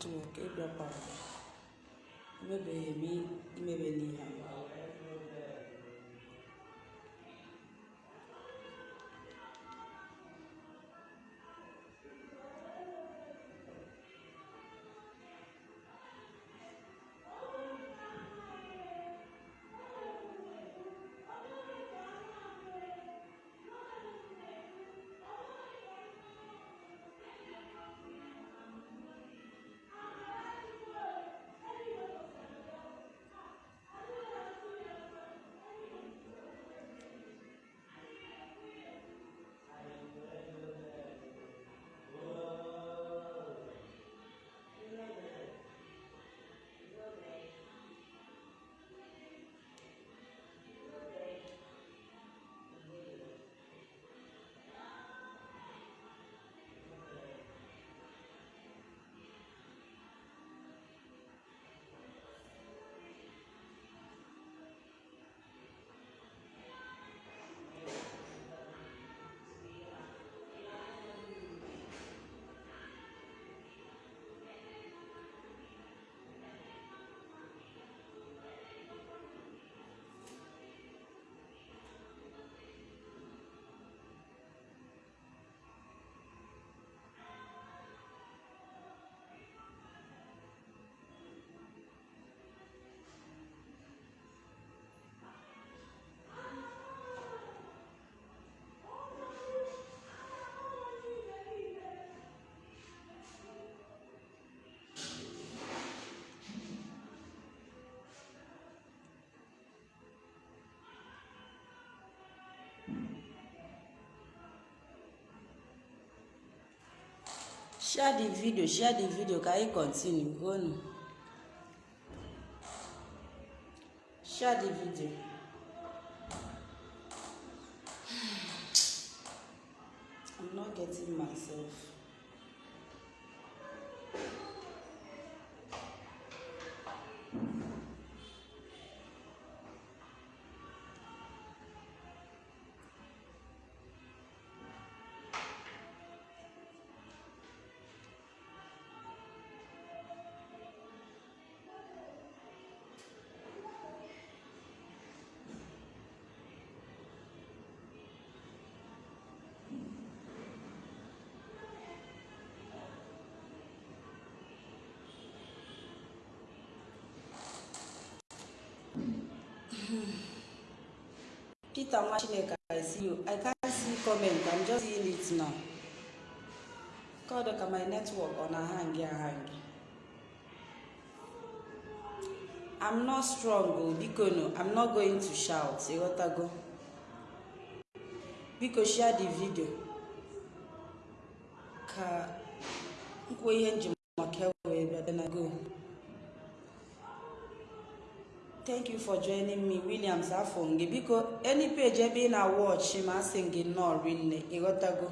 netwọk ịbịakwara emebeghị m imebe n'ihe a share the video share the video ka anyị continue? Gonu share the video. I'm not getting myself. Peter nwa chineke i see you. I can't see comment. I'm just seeing it now. God ka my network ọ na-ahangị ahangị i'm not strong o biko i'm not going to shout. Ịghọtago biko share the video. Ka nkwu ihe njem maka wee bịa na go. Thank you for joining me williams afọ gị biko any page ebe ị na-watch ma asị gị nnọọ rinne ịghọtago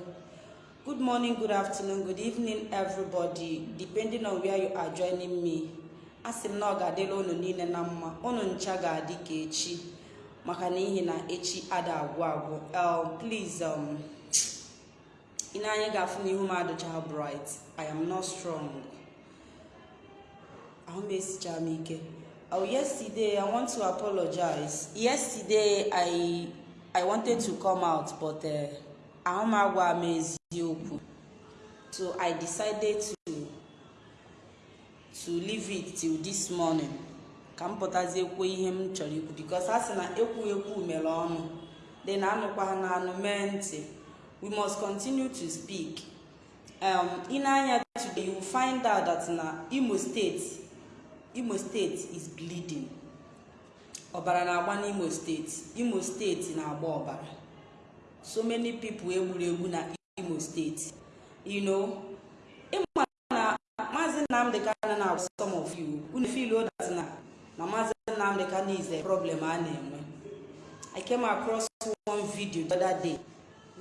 good morning good afternoon good evening everybody depending on where you are joining me. Asị m na ọ ga-adịla unu niile na mma unu ncha ga-adị ka echi maka na ihi na echi ada agwụ agwụ. Um, please um, ị na-anya ga-afụ na ihu m adịcha bright. I am not strong. Ahụ m esicha m ike. Oh, yesterday I want to apologize. Yesterday I I wanted to come out, but ahụmagwa m eziokwu. So I decided to to leave it till this morning. Ka m pụtazie kwuo ihe m chọrọ ikwu because a sị na ekwu ekwu mere ọnụ na anụkwa na anụ mee ntị. We must continue to speak. Um, in anya today you find out that na Imo State imo steeti is bleeding. Ọbara na-agba n'imo steeti imo steeti na-agba ọbara. So many people egburu egbu na imo steeti you know ịma na maazị na some of you unu feel that na na maazị nnamdị kanu problem a na-enwe. I came across one video the other day.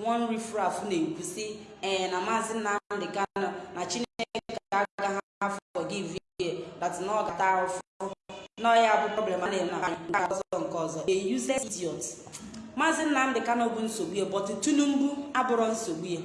One riffraff na-ekwu ee na maazị nnamdị kanu na chineke agaghị forgive that na ọ ga-ata ahụfụ na ya bụ problem a na-eme na nke ọzọ nke ọzọ a useless idiot maazị nnamdị kano bụ nsogbu ya but tinubu abụrụ nsogbu ya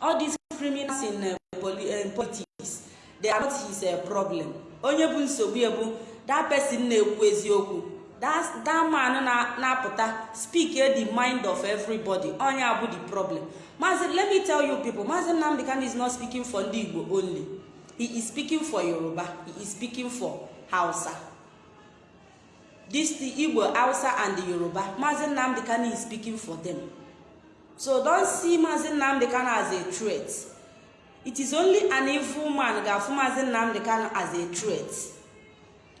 all these criminals in politics are not his uh, problem. Onye bụ nsogbu ya bụ that person na-ekwu eziokwu. That, na-apụta speak the mind of everybody. Onye abụ the problem. Maazị let me tell maazị nnamdị kanu is not speaking for ndị igbo only. He is speaking for yoruba. He is speaking for hausa. This the igbo hausa and the yoruba maazị nnamdị kanu is speaking for them. So don't see maazị nnamdị kanu as a threat. It is only an evil man ga-afụ maazị nnamdị kanu as a threat.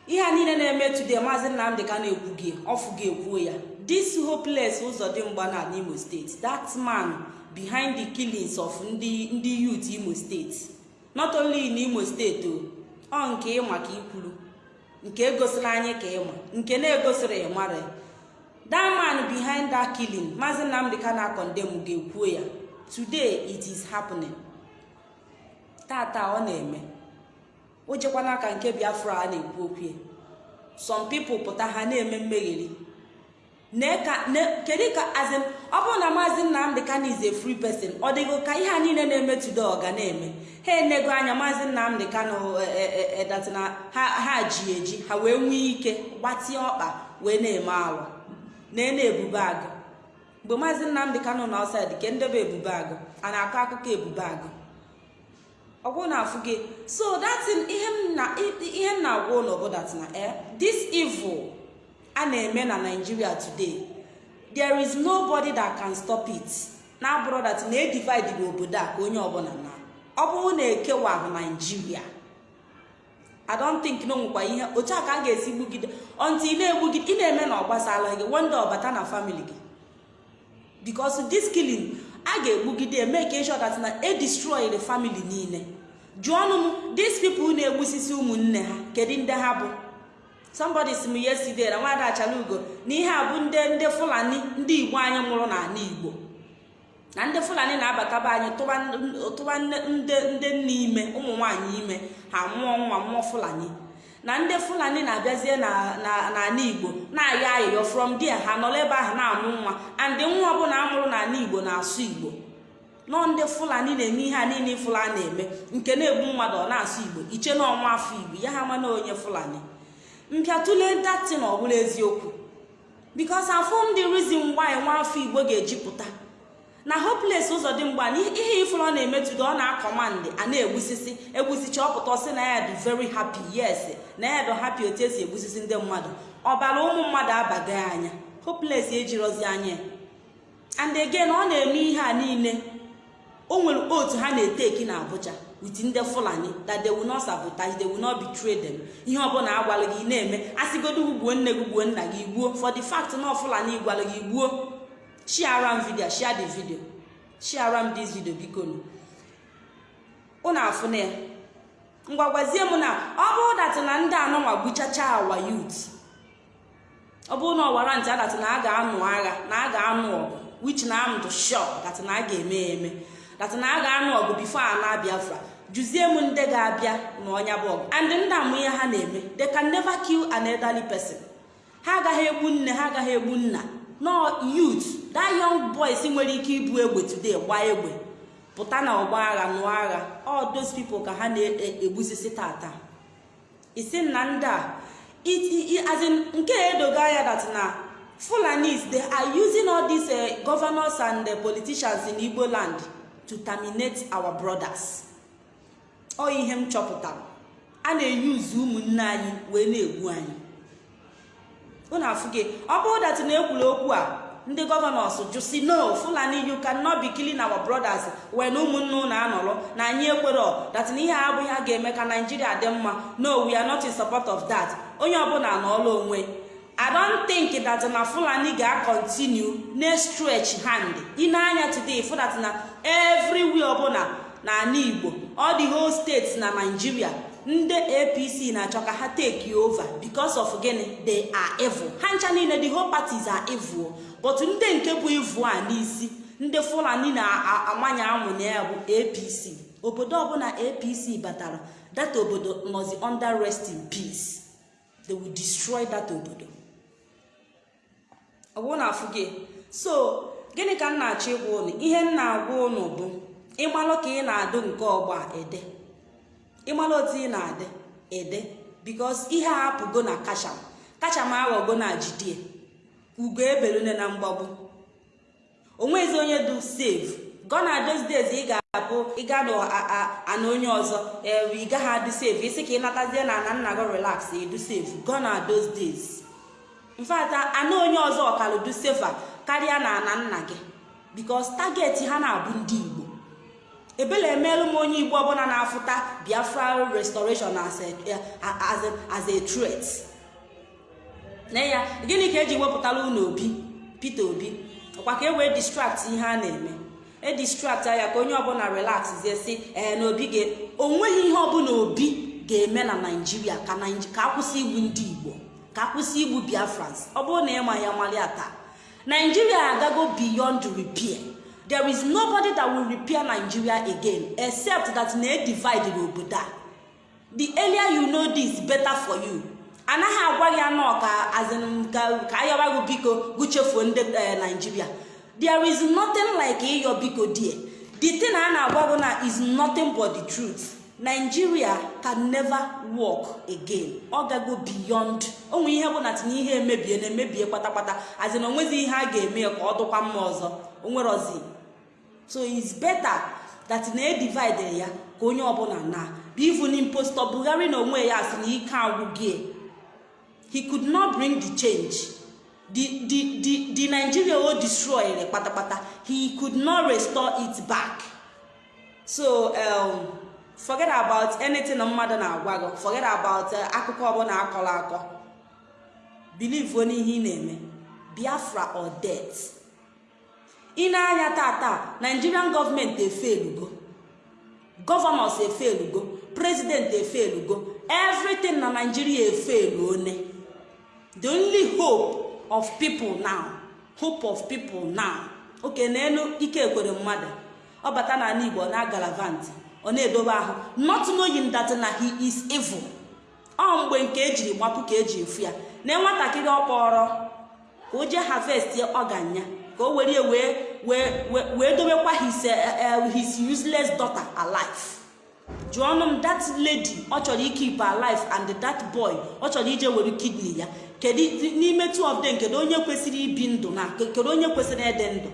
Ihe a niile na-eme today maazị nnamdị kanu ekwughị ọfụghị ekwuo ya. This hopeless ụzọdịmgba na n'imo steeti that man behind the killings of ndị youth imo steeti not only in imo steeti o ọ nke ịma ka ikwuru nke egosiri anyị ka ịma nke na-egosiri ịmara that man behind that killing maazị nnamdị kanu akọndem ga-ekwuo ya today it is happening. Tata ọ na-eme o jekwa n'aka nke biafra a na-ekwu okwu ya. Some people pụta ha na-eme mmegheri. Kedu ka azin ọ bụrụ na maazị nnamdị kanu is a free person ọ dịgo ka ihe a niile na-eme today na-eme? Ha enego anya maazị nnamdị kanu edatina ha ji eji ha wee nwee ike gbatie ọkpa wee na-eme awa na na-ebube agụ. Mgbe maazị nnamdị kanu na ke ndebe ebube agụ a na-akọ akụkọ ebube agụ. Ọgwụ na-afụ gị so datin ihe m na-agwa ụlọ bụ datina eh this evil a na-eme na nigeria today there is nobody that can stop it. Na-abụrụ dat na edivide n'obodo a ka onye ọbụla na. Ọ bụrụ na ekewahụ naijiria i don't think na onwekwa ihe. Otu a ka a ga-esi gbugide. Ọntị ị na-egbugide ị na-eme na ọ gbasala gị wonde ọbata na family gị. Because this killing a ga-egbugide make sure that na e destroy the family niile. Jụọnụ m these people na-egbusisi ụmụnne ha kedu ndị ha bụ? Somebody si m yesterday na nwada achalugo na ihe a bụ ndị ndị fulani ndị igbo anyị mụrụ n'ala igbo. Na ndị fulani na-abataba anyị tụba ndị nne ime ụmụ nwaanyị ime ha mụọ nwa mụọ fulani. Na ndị fulani na-abịazie n'ala igbo na-ayọ ayịyọ from there ha nọrọ ebe ahụ na-amụ nwa. And nwa ọbụla amụrụ n'ala igbo na-asụ igbo. Nọ ndị fulani na-eme ihe a niile fulani na-eme nke na-egbu mmadụ ọ na-asụ igbo. Iche na ọnwa afọ igbo ya ha mana onye fulani. Mpịatụle datin ọbụla eziokwu. Bikos afọ ndị rizin why nwa afọ igbo ga-ejipụta na hopeless ụzọ dị mgba ihe ifuru ọ na-emetụta ọ na-akọmandị a na-egbusisi egbusisi ọpụta ọ sị na ya dị very happy. Yes na ya dị happy otu esi egbusisi ndị mmadụ. Ọbara ụmụ mmadụ abaghị anya. Hopeless ejirozi anya. And again ọ na-eme ihe a niile. O nwere otu ha na-eteki na abuja. With ndị fulani that they will not sabotage they will not ihe ọbụla agwala gị na-eme asịgodo gbuo nne gị gbuo nna gị gbuo. For the fact na fulani gwara gị gbuo. Share m video share the video. Share m this biko unu ngwa gwazie m na ọ bụrụ datị na ndị anọnwa gbuchacha awa yut ọ bụrụ na ọwara ntị adatị na a ga-anụ agha na a ga-anụ ọgụ which na am do sure datị na a ga-eme ya eme datị na a ga-anụ ọgụ bifo a na biafra. Jụzie m ndị ga-abịa na ọnya bụ ọgụ. And ndị ihe ha na-eme they can never kill an elderly person. Ha agaghị egbu nne ha agaghị egbu nna. No youth that young boys nwere ike ibu egbe today gbaa egbe. Pụta na ọgba agha nụọ agha. All those people ka ha na-egbusisi tata. Isi na ndị a nke edoga ya that na fulanis they are using all these uh, governors and uh, politicians in igbo land to terminate our brothers. Ọ ihe m chọpụtara a na-eyuzu ụmụnne anyị wee na-egbu anyị. Unu afụ gị ọ bụrụ dat na ekwuru okwu a ndị gọvanọs jụsi no fulani you cannot be killing our brothers when ụmụnne ụnụ anọrọ. Na anyị ekwero dat na ihe abụghị a ga-eme ka naijiria dị mma. No we are not in support of that. Onye ọbụla n'ọla onwe. I don't think that na fulani ga-continue na stretch hand ịna-anya today fụ that na everywhere ọbụla na ala igbo. All the whole states na naijiria ndị apc na-achọ ka ha take over because of gịnị? They are evil. Ha ncha niile the whole parties are evil. But ndị nke bụ evil a n'isi ndị fulani na-amanye na ya bụ apc obodo ọbụla apc batara that obodo nọzi under rest in peace. They will destroy that obodo. Ọbụ na afụ gị? So gịnị ka m na-achọ ịgwa ụnụ ihe m na-agwa ụnụ bụ ịmalụ ka ị na-adụ nke ọgba ede. Ịmara otu ị na-adị ede. Bikos ihe a apụgo na kacham kacham aghọgo na jidie. Ugo ebelune na mgbagbu. Onwezi onye du save gona those days ị ga-abụ ịga n'ana onye ọzọ. Ee ị gaghị adị save isi ka ị natazie na ana nna gị relax edu save gona those days. Mfata ana onye ọzọ ọkalụ du safer karịa na ana nna gị. Bikos target ha na-abụ ndị igbo. Ebele emeelu m onye igbo ọbụla na-afụta biafra restoration as a, threat. Na ya gịnị ka eji wepụtara unu obi peter obi? Ọkwa ka e wee distract ihe a na-eme. E distract ya ka onye ọbụla relax zie si ee na obi ga o nweghị ihe ọbụla obi ga-eme na naijiria ka akwụsị igbu ndị igbo ka akwụsị igbu biafrans. Ọ bụrụ na ịma ya malia taa. Naijiria agago beyond repair. There is nobody that will repair nigeria again except that na edivide n'obodo a the earlier you know this better for you. Anaghị agwa gị anọ ka azin ka ayọba gị biko gụchefuo ndị naijiria there is nothing like ịyọ biko die the thing a na-agwa gị na is nothing but the truth. Nigeria can never work again. Ọ gago beyond. Onwe ihe bụ na tinye ihe emebie na emebie kpatakpata azin onwezi ihe a ga-eme ka ọ dụkwa mma ọzọ. Onwerozi so it's better that na edivide ya ka onye ọbụla na. Even impostor bugharị na onwe ya si na ike agwụgie he could not bring the change. The the the nigeria o destroyed kpatakpata. He could not restore it back. So um, forget about anything mmadụ na-agwa gị. Forget about akụkọ ọbụla akọrọ akọ. Believe n'ihe ị na-eme. Biafra or death. Ị na-anya tata nigerian gọọmenti efelugo gọvanọs efelugo prezidenti efelugo everything na nigeria efelu one. The only hope of people now hope of people now. Oke n'elu ike ekwere mmadụ. Ọ bata n'ala igbo na galavant ọ na-edobe ahụ. Not knowing that na he is evil. Ọ mgbe nke ejiri gbapụ ka eji efu ya. Na nwatakịrị ọ kpọrọ ka o jee harvest ọganya ka o were wee wee dobekwa his his useless daughter alive. Jụọnụ m that lady ọ chọrọ ikip alive and that boy ọ chọrọ ije were kidney ya. Kedu n'ime two of them kedu onye kwesịrị ibi ndụ na kedu onye kwesịrị ịdị ndụ?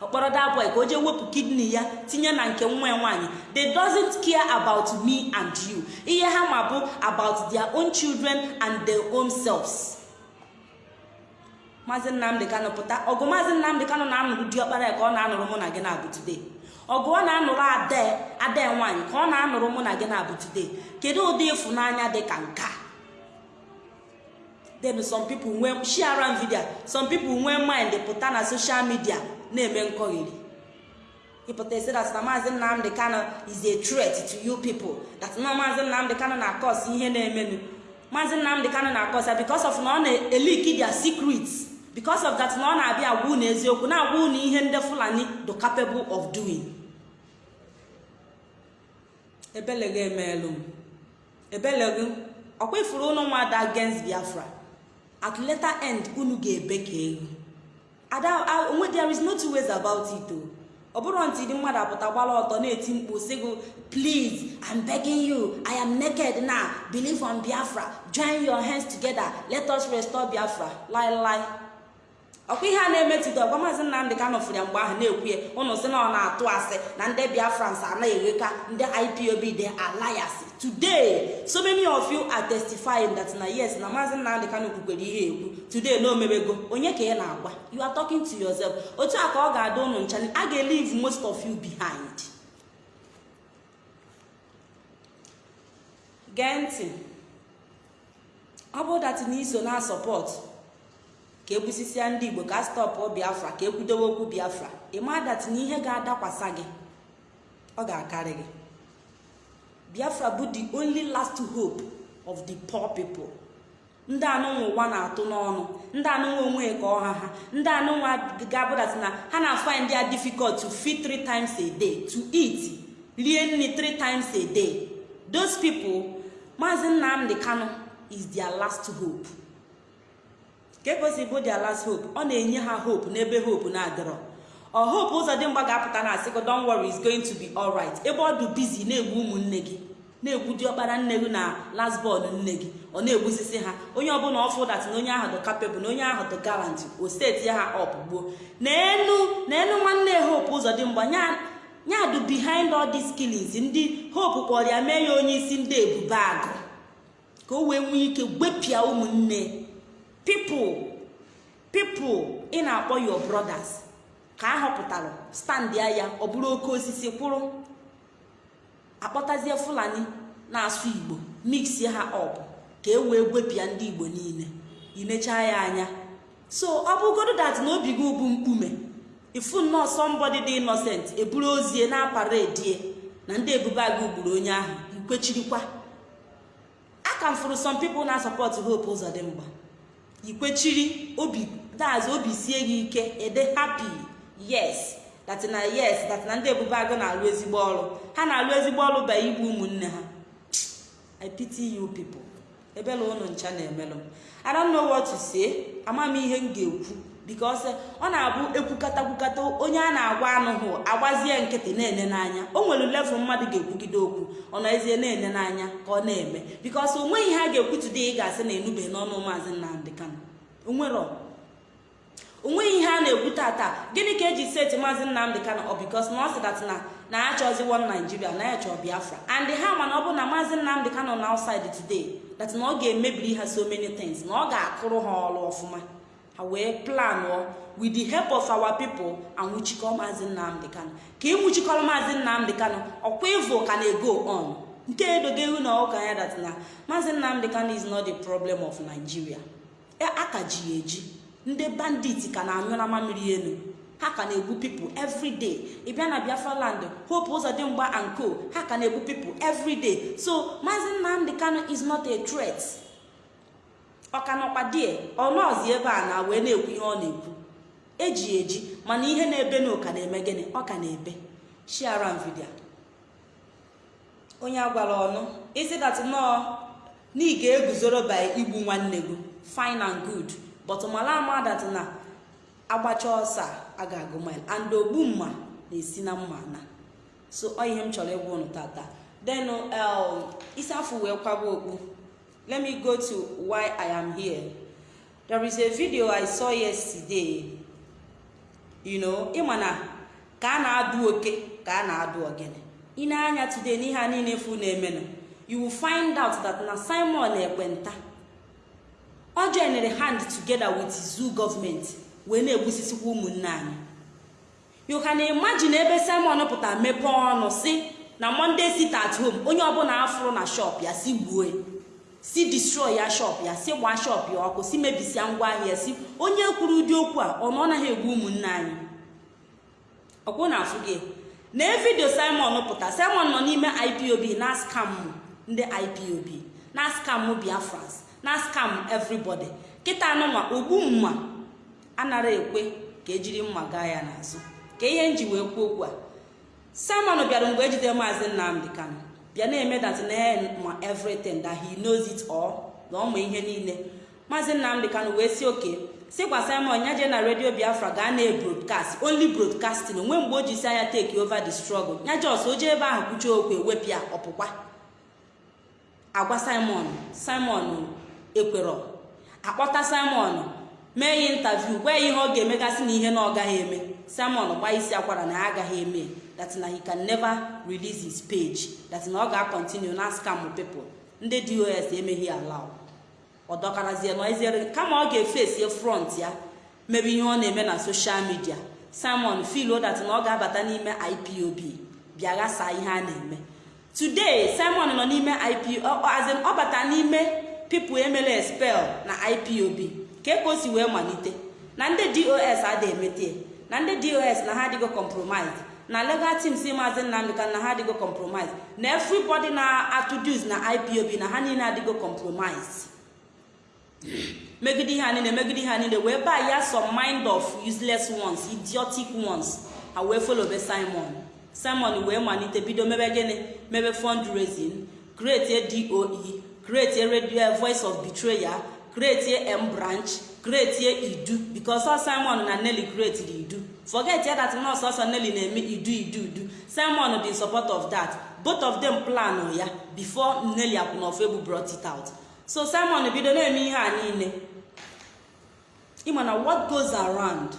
Ọkpọrọ that boy ka o jee wepụ kidney ya tinye na nke nwa nwaanyị. They doesn't care about me and you. Ihe ha ma bụ about their own children and their own selves. Maazị nnamdị kanụ pụta. Ọgụ maazị nnamdị kanụ na-anụrụ diọkpara ka ọ na-anụrụ mụ na gị na-abụ today. Ọgụ ọ na-anụrụ ade ade nwaanyị ka ọ na-anụrụ mụ na gị na-abụ today. Kedu ụdị ịfụnanya dị ka nke a? Then some people nwee share video. Some nwee mind pụta na social media na-eme nkọgheri. Ịpụta esi that na maazị nnamdị kanụ is a threat to you people. That na maazị nnamdị kanụ na-akọs ihe na-emenụ. Maazị nnamdị kanụ na-akọsa because of na ọ na-eliki their secrets. Because of that na ọ na-abịa agwa unu eziokwu na-agwa unu ihe ndị fulani do capable of doing. Ebeleghị emeelu. M ebeleghị ọkwa ifuru ụnụ nwada against biafra. At later end unu ga-ebe ka ada onwe there is no two ways about it o ọ bụrụ ntị dị mmadụ apụta gbara ọtọ na-eti mkpu sị gị please i'm begging you. I am naked now. Believe on biafra. Join your hands together. Let us restore biafra. Lie lie ọkwa ihe a na-emetụta ọgwa maazị nnamdị ka nọfụrụ ya mgbe ahụ na-ekwu ya ụnụ sị na ọ na-atụ asị na ndị biafrans anaghị ndị ipob dị alias today so many of you are testifying that na yes na maazị nnamdị ka kwukwere ihe ekwu. Today na omebego onye ka ị na-agwa? You are talking to yourself. Otu a ka ọ ga-ada ụnụ ncha a ga-elive most of you behind. Gee ntị. Ọ bụ dat na iso na sọpọt ka egbusisia ndị igbo ka stọpụ biafra ka ekwudowe okwu biafra. Ịma dat na ihe ga-adakwasa gị ọ ga-akarị gị. Biafra bụ the only last hope of the poor people. Ndị anụnwa ụwa na-atụ n'ọnụ ndị anụnwa onwe ka ọha ha ndị anụnwa ga-abụdat na ha na find ya difficult to feed three times a day to eat rie nri three times a day. Those people maazị nnamdị kano is their last hope. Bụ their last hope ọ na-enye ha hope n'ebe hope na-adịrọ. Ọ hope ụzọ dị mgba ga-apụta na asịgo don worry is going to be alright. Ebe ọ dị busy na-egbu ụmụnne gị na-egbu diọkpara nne gị na lasbọn nne gị ọ na-egbusisi ha. Onye ọbụla ọfụ dat na onye ahụ dị kapebụl na onye ahụ dị galant o steeti ha ọp gbuo. N'enu n'enu nwanne hope ụzọ dị mgba nya du behind all these killings ndị hope kpọrọ ya mee ya onye isi ndị ebube agụ. Ka o wee nwee ike gwepịa ụmụnne. People people ị na-akpọ your brothers. Ka a họpụtara stand ya ya ọ bụrụ oke osisi kwụrụ. Akpọtazie fulani na-asụ igbo mix ha ọp ka e wee gwepịa ndị igbo niile. Inechaa ya anya. So ọ bụgodo dat na obi gị bụ mkpume. Ifu nnọọ somebody dị innocent eburu ozie na paredie na ndị ebube agụ gburu onye ahụ ikwechirikwa aka m fụrụ some people na support hope ụzọ dị mgba ikwechiri obi daz obi sie gị ike ede happy yes. That na yes that na ndị ebube agụ na-alụ ezigbo ọrụ. Ha na-alụ ezigbo ọrụ ba igbu ụmụnne ha. I pity you people. Ebela ụnụ ncha na-emelụ i don't know ama m ihe m ga-ekwu. Because ọ na-abụ ekwukata kwukata onye a na-agwa anụhụ agbazie nkịtị na-ene n'anya. O nwere level mmadụ ga-ekwugide okwu. Ọ nọezie na-ene n'anya ka ọ na-eme. Because o nweghị ihe ga-ekwu today ị ga-asị na enubeghị n'ọnụ maazị Nnamdi Kanu. O nweghị ihe a na-ekwu tata gịnị ka eji seti maazị Nnamdi Kanu? Ọ bikos na ọ sị dat na na achọziwo naijiria na ya biafra. And ha mana ọ bụ na maazị Nnamdi Kanu na outside today that na ọ ga-emebiri ha so many things na ọ ga-akụrụ ha ọrụ ọfụma. Ha wee planụọ with the help of our people anwụchikọ maazị Nnamdi Kanu. Ka ịnwụchikọrọ maazị Nnamdi Kanu ọkwa ịvụ ka na-ego on? Nke edogo ihu na ụka ya dat na maazị Nnamdi Kanu is not the problem of Nigeria. Aka ji ya eji. Ndị bandit ka na-anyụ na mamiri elu. Ha ka na-egbu people everyday ị bịa na biafra land hope ụzọdịmgba and co. Ha ka na-egbu people everyday so maazị nnamdị kano is not a threat. Ọkanọkwa die? Ọnọzi ebe a na wee na-ekwu ihe ọ na-ekwu. Eji eji mana ihe na-ebe na na-eme gịnị? Ọ ka na-ebe. Share vidio onye agwara ọnụ isi dat nọọ na ị ga-eguzoro by igbu nwanne gị? Fine and good. But mala ama dat na agbacha ọsọ a ga-agụ mile. And ogbu mma na-esi na mma na. So ọ ihe m chọrọ ịgwa ụnụ tata. Then isi afọ wee kwaba okpu. Let me go to why i am here. There is a video i saw yesterday. You know ịma na ka a na-adụ oke ka a na-adụ ogene. Ị na-anya today n'ihe a niile efu na-emenụ. You will find out that na simon ekwenta ọ joinere hand together with zoo gọọmenti wee na-egbusisikwa ụmụnne anyị. You can imagine ebe simon pụtara mepee ọnụ si na monday sit at home onye ọbụla afụrụ na shop ya si gbuo si destroy ya shop ya si gbaa shop ya ọkụ si mebisia ngwa ahịa si onye kwuru ụdị okwu a ọ naghị egbu ụmụnne anyị. Ọkwụ na afụ gị. Na vidio simon pụta simon nọ n'ime ipob na scam ndị ipob na scam biafrans. Na scam everybody. Kịta anụnwa ogbu mma. Anara ekwe ka ejiri mma gaa ya n'azụ. Ka ihe nji wee kwuo okwu a. Simon bịara mgbe ejide maazị nnamdị kanu. Bịa na-eme na ma everything that he knows it all. Na ọma ihe niile. Maazị nnamdị kanu wee si oke sikwa simon ya jee na redio biafra gaa na broadcast only broadcasting. Onwe mgbe o ji si anya take over the struggle. Ya jos o jee ebe ahụ kwuchie okwu ewepịa ọpụkwa agwa simon simon ekwerọ akpọta simon mee ya intaviu gwa ya ihe ọ ga-emegasị na ihe na ọ gaghị eme. Simon gbaa isi akwara na ya agaghị eme. That na he can never release his page. That ọ ga-akọntinu na scam people. Ndị dos emeghị ala ọ dọkarazie kama ọ ga-efesie front ya mebe ihe ọ na-eme na soshal midia simon filo that ọ ga-abata n'ime ipob bịa ghasaa ihe a na-eme. Today simon nọ n'ime azin ọ bata n'ime people emela expel na ipob ka ka o si wee malite. Na ndị dos adịghị emete na ndị dos na ha adịgo compromise. Na legal team si maazị nnamdị na ha adịgo compromise. Na everybody na-atụdus na ipob na ha niile adịgo compromise. Megide ihe niile megide ihe niile wee baa ya some mind of useless ones idiotic ones ha wee folobe simon. Simon wee malite bido mebe gịnị? Mebe fundraising. Create doe create a radio voice of betrayal create a m branch a idu because ọ simon na nelly create idu. Forget ya that nọọsụ ọsọ Nelly na-eme idu idu idu. Simon dị in support of that. Both of them plan ya before Nelly Akwụnọfọ brought it out. So Simon bido na-eme ihe a niile ịma na what goes around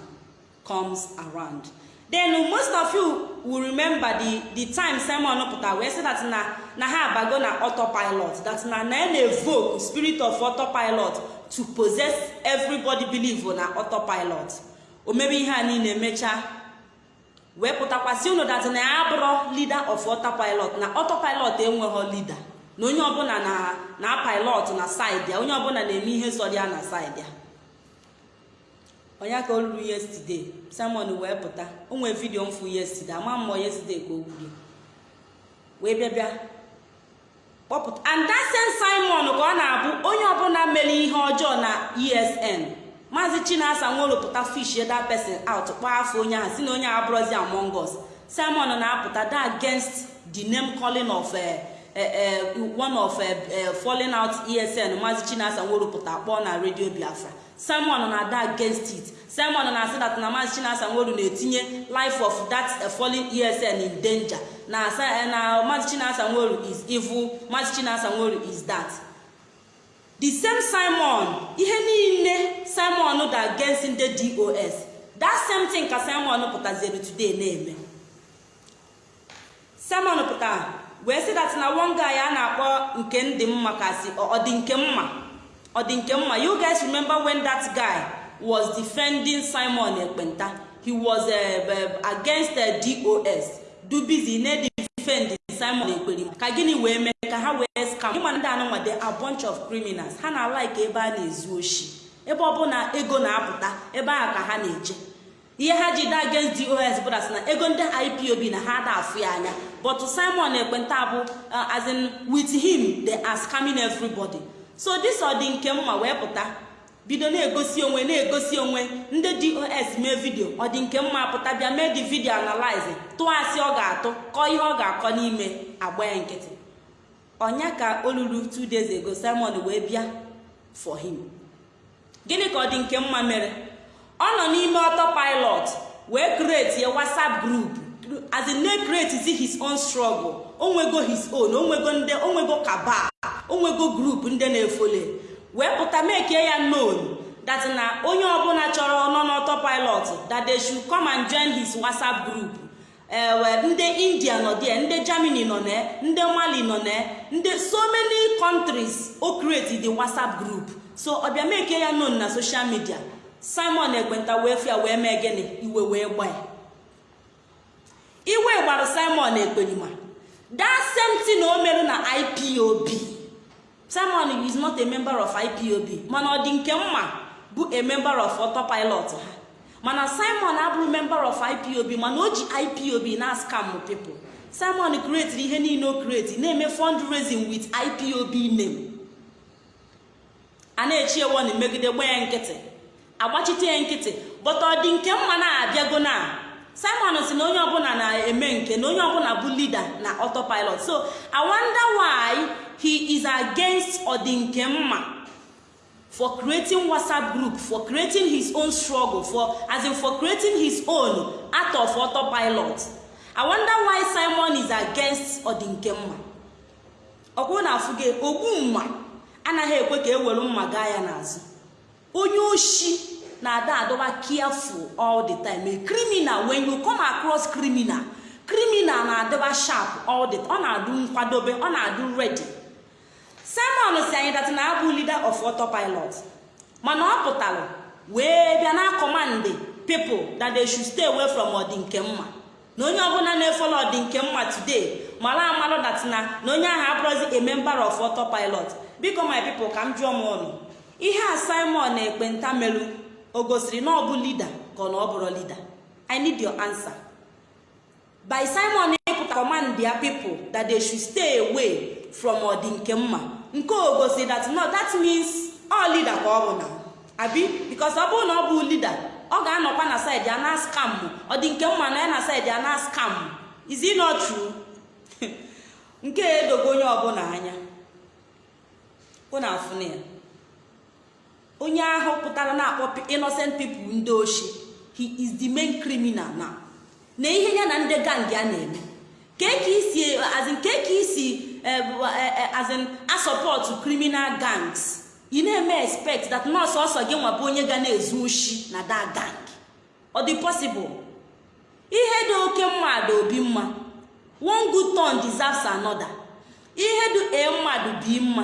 comes around. Then most of you will remember the the time Simon pụtara wee sị that na na ha abago na autopilot that na na na-evoke spirit of autopilot to possess everybody believe na autopilot. O ihe a niile emechaa wee pụtakwasị unu dat na ya bụrụ leader of autopilot na autopilot enweghị leader. Na onye ọbụla na na pilot na side ya onye ọbụla na-eme ihe sọ ya na side ya. Onye ka o ruru yesterday simon wee pụta. O vidio mfu yesterday ama mmụọ yesterday ka o gwuru wee bịa kpọpụta and that simon ka ọ na-abụ onye ọbụla mere ihe ọjọọ na esn maazị chinasa nwerụpụta fish that person out kpọọ afọ onye ahụ si na onye abụrụzi among simon na-apụta da against the name calling of one of falling out esn maazị chinasa nwerụpụta kpọọ na redio biafra. Simon na-ada against it. Simon na-asị that na maazị chinasa nweru na-etinye life of that falling esn in danger. Na na maazị chinasa nweru is evil. Maazị chinasa nweru is that. The same simon ihe niile simon da against ndị dos that same thing ka simon pụtaziri today na-eme. Simon pụtara wee sị that na one guy a na-akpọ nke ndị mma kasị ọ nke mma. Ọ dị nke mma you guys remember when that guy was defending simon ekpenta? He was uh, uh, against uh, dos dubizi na defend simon ekperima ka gịnị wee mee? Ka ha wee scam. Ịma ndị anụnwa de a bunch of criminals. Ha na-alaik ebe a na-ezu oshi. Ebe ọbụla ego na-apụta ebe ahụ ka ha na-eje ihe ha ji da against dos bụ dat na ego ndị ipob na ha da afụ ya anya. But simon ekpenta bụ as in with him they are scamming everybody. So this ọ dị nke mma wee pụta. Bido na-egosi onwe na-egosi onwe. Ndị dos mee vidio ọ dị nke mma pụta bịa mee dị vidio analize tụọ asị ọ ga-atụ kọọ ihe ọ ga-akọ n'ime agba ya nkịtị. Ọnya ka o ruru two days ago simon wee bịa for him. Gịnị ka ọ dị nke mma mere? Ọ nọ n'ime autopilot wee create a whatsapp group. As in na create his own struggle. Onwego his own onwego ndị onwego kaba. Onwego group ndị na-efole wee pụta mekie ya known that na onye ọbụla chọrọ nọ n'autopilot that they should come and join his whatsapp group. Ewe ndị india nọ there ndị germany nọ na ndị mali nọ na ndị so many countries o create the whatsapp group. So ọbịa mekie ya known na social media simon ekwenta wee fia wee mee gịnị? Iwe wee gba ya iwe gbara simon ekperima that same thing o merụ na ipob simon is not a member of ipob mana ọ dị nke mma bụ a member of autopilot ha. Mana simon abụrụ member of ipob mana o ji ipob na scam people. Simon create ihe niile o create na-eme fundraising with ipob name. A na-echi ewon megide gba ya nkịtị. Agbachite ya nkịtị. But ọ dị nke mma na-abịago na. Simon si na onye ọbụla na-eme nke na onye ọbụla bụ leader na autopilot. So i wonder why he is against ọdịnkemma for creating whatsapp group for creating his own struggle for as in for creating his own out of autopilot. I wonder why simon is against ọdịnkemma ọkwụ na afụge ogbu mma anaghị ekwe ka ewere mma gaa ya n'azụ. Onye oshi na-ada adọba careful all the time. A criminal when you come across criminal criminal na-adịba sharp all the ọ na-adụ nkwadobe ọ na-adụ ready. Simon si anyị dat na abụ leader of autopilot. Mana ọ pụtara wee bịa na command people that they should stay away from ọdịnkemma na onye ọbụla na-efolo ọdịnkemma today mara amalụ dat na na onye ahụ abụrụzi a member of autopilot. Biko my people ka m jụọ m ọnụ. Ihe a simon na ekpenta merụ o gosiri na ọ bụ leader ka ọ na ọ bụrụ leader. I need your answer. By simon ịpụta command their people that they should stay away from ọdịnkemma nke o gosi that no that means all leader ka ọ bụ na. Abi because ọ bụrụ na ọ bụ leader ọ ga-anọkwa na side ya na scam. Ọdịnkemma na ya na side ya na scam. Is it not true? Nke edogo onye ọbụla anya. Ụna afụna ya. Onye ahụ pụtara na-akpọ innocent people ndị oshi he is the main criminal now. Na ihe ya na ndị gang ya na-eme. Kee ka isi azin asọpọtụ criminal gangs. Ị na-eme expect that nọọsụ ọsọ gị nwabụ onye ga na-ezu oshi na da gang. Ọ dị possible? Ihe dị oke mmadụ obi mma. One good turn deserves another. Ihe dị e mmadụ bi mma.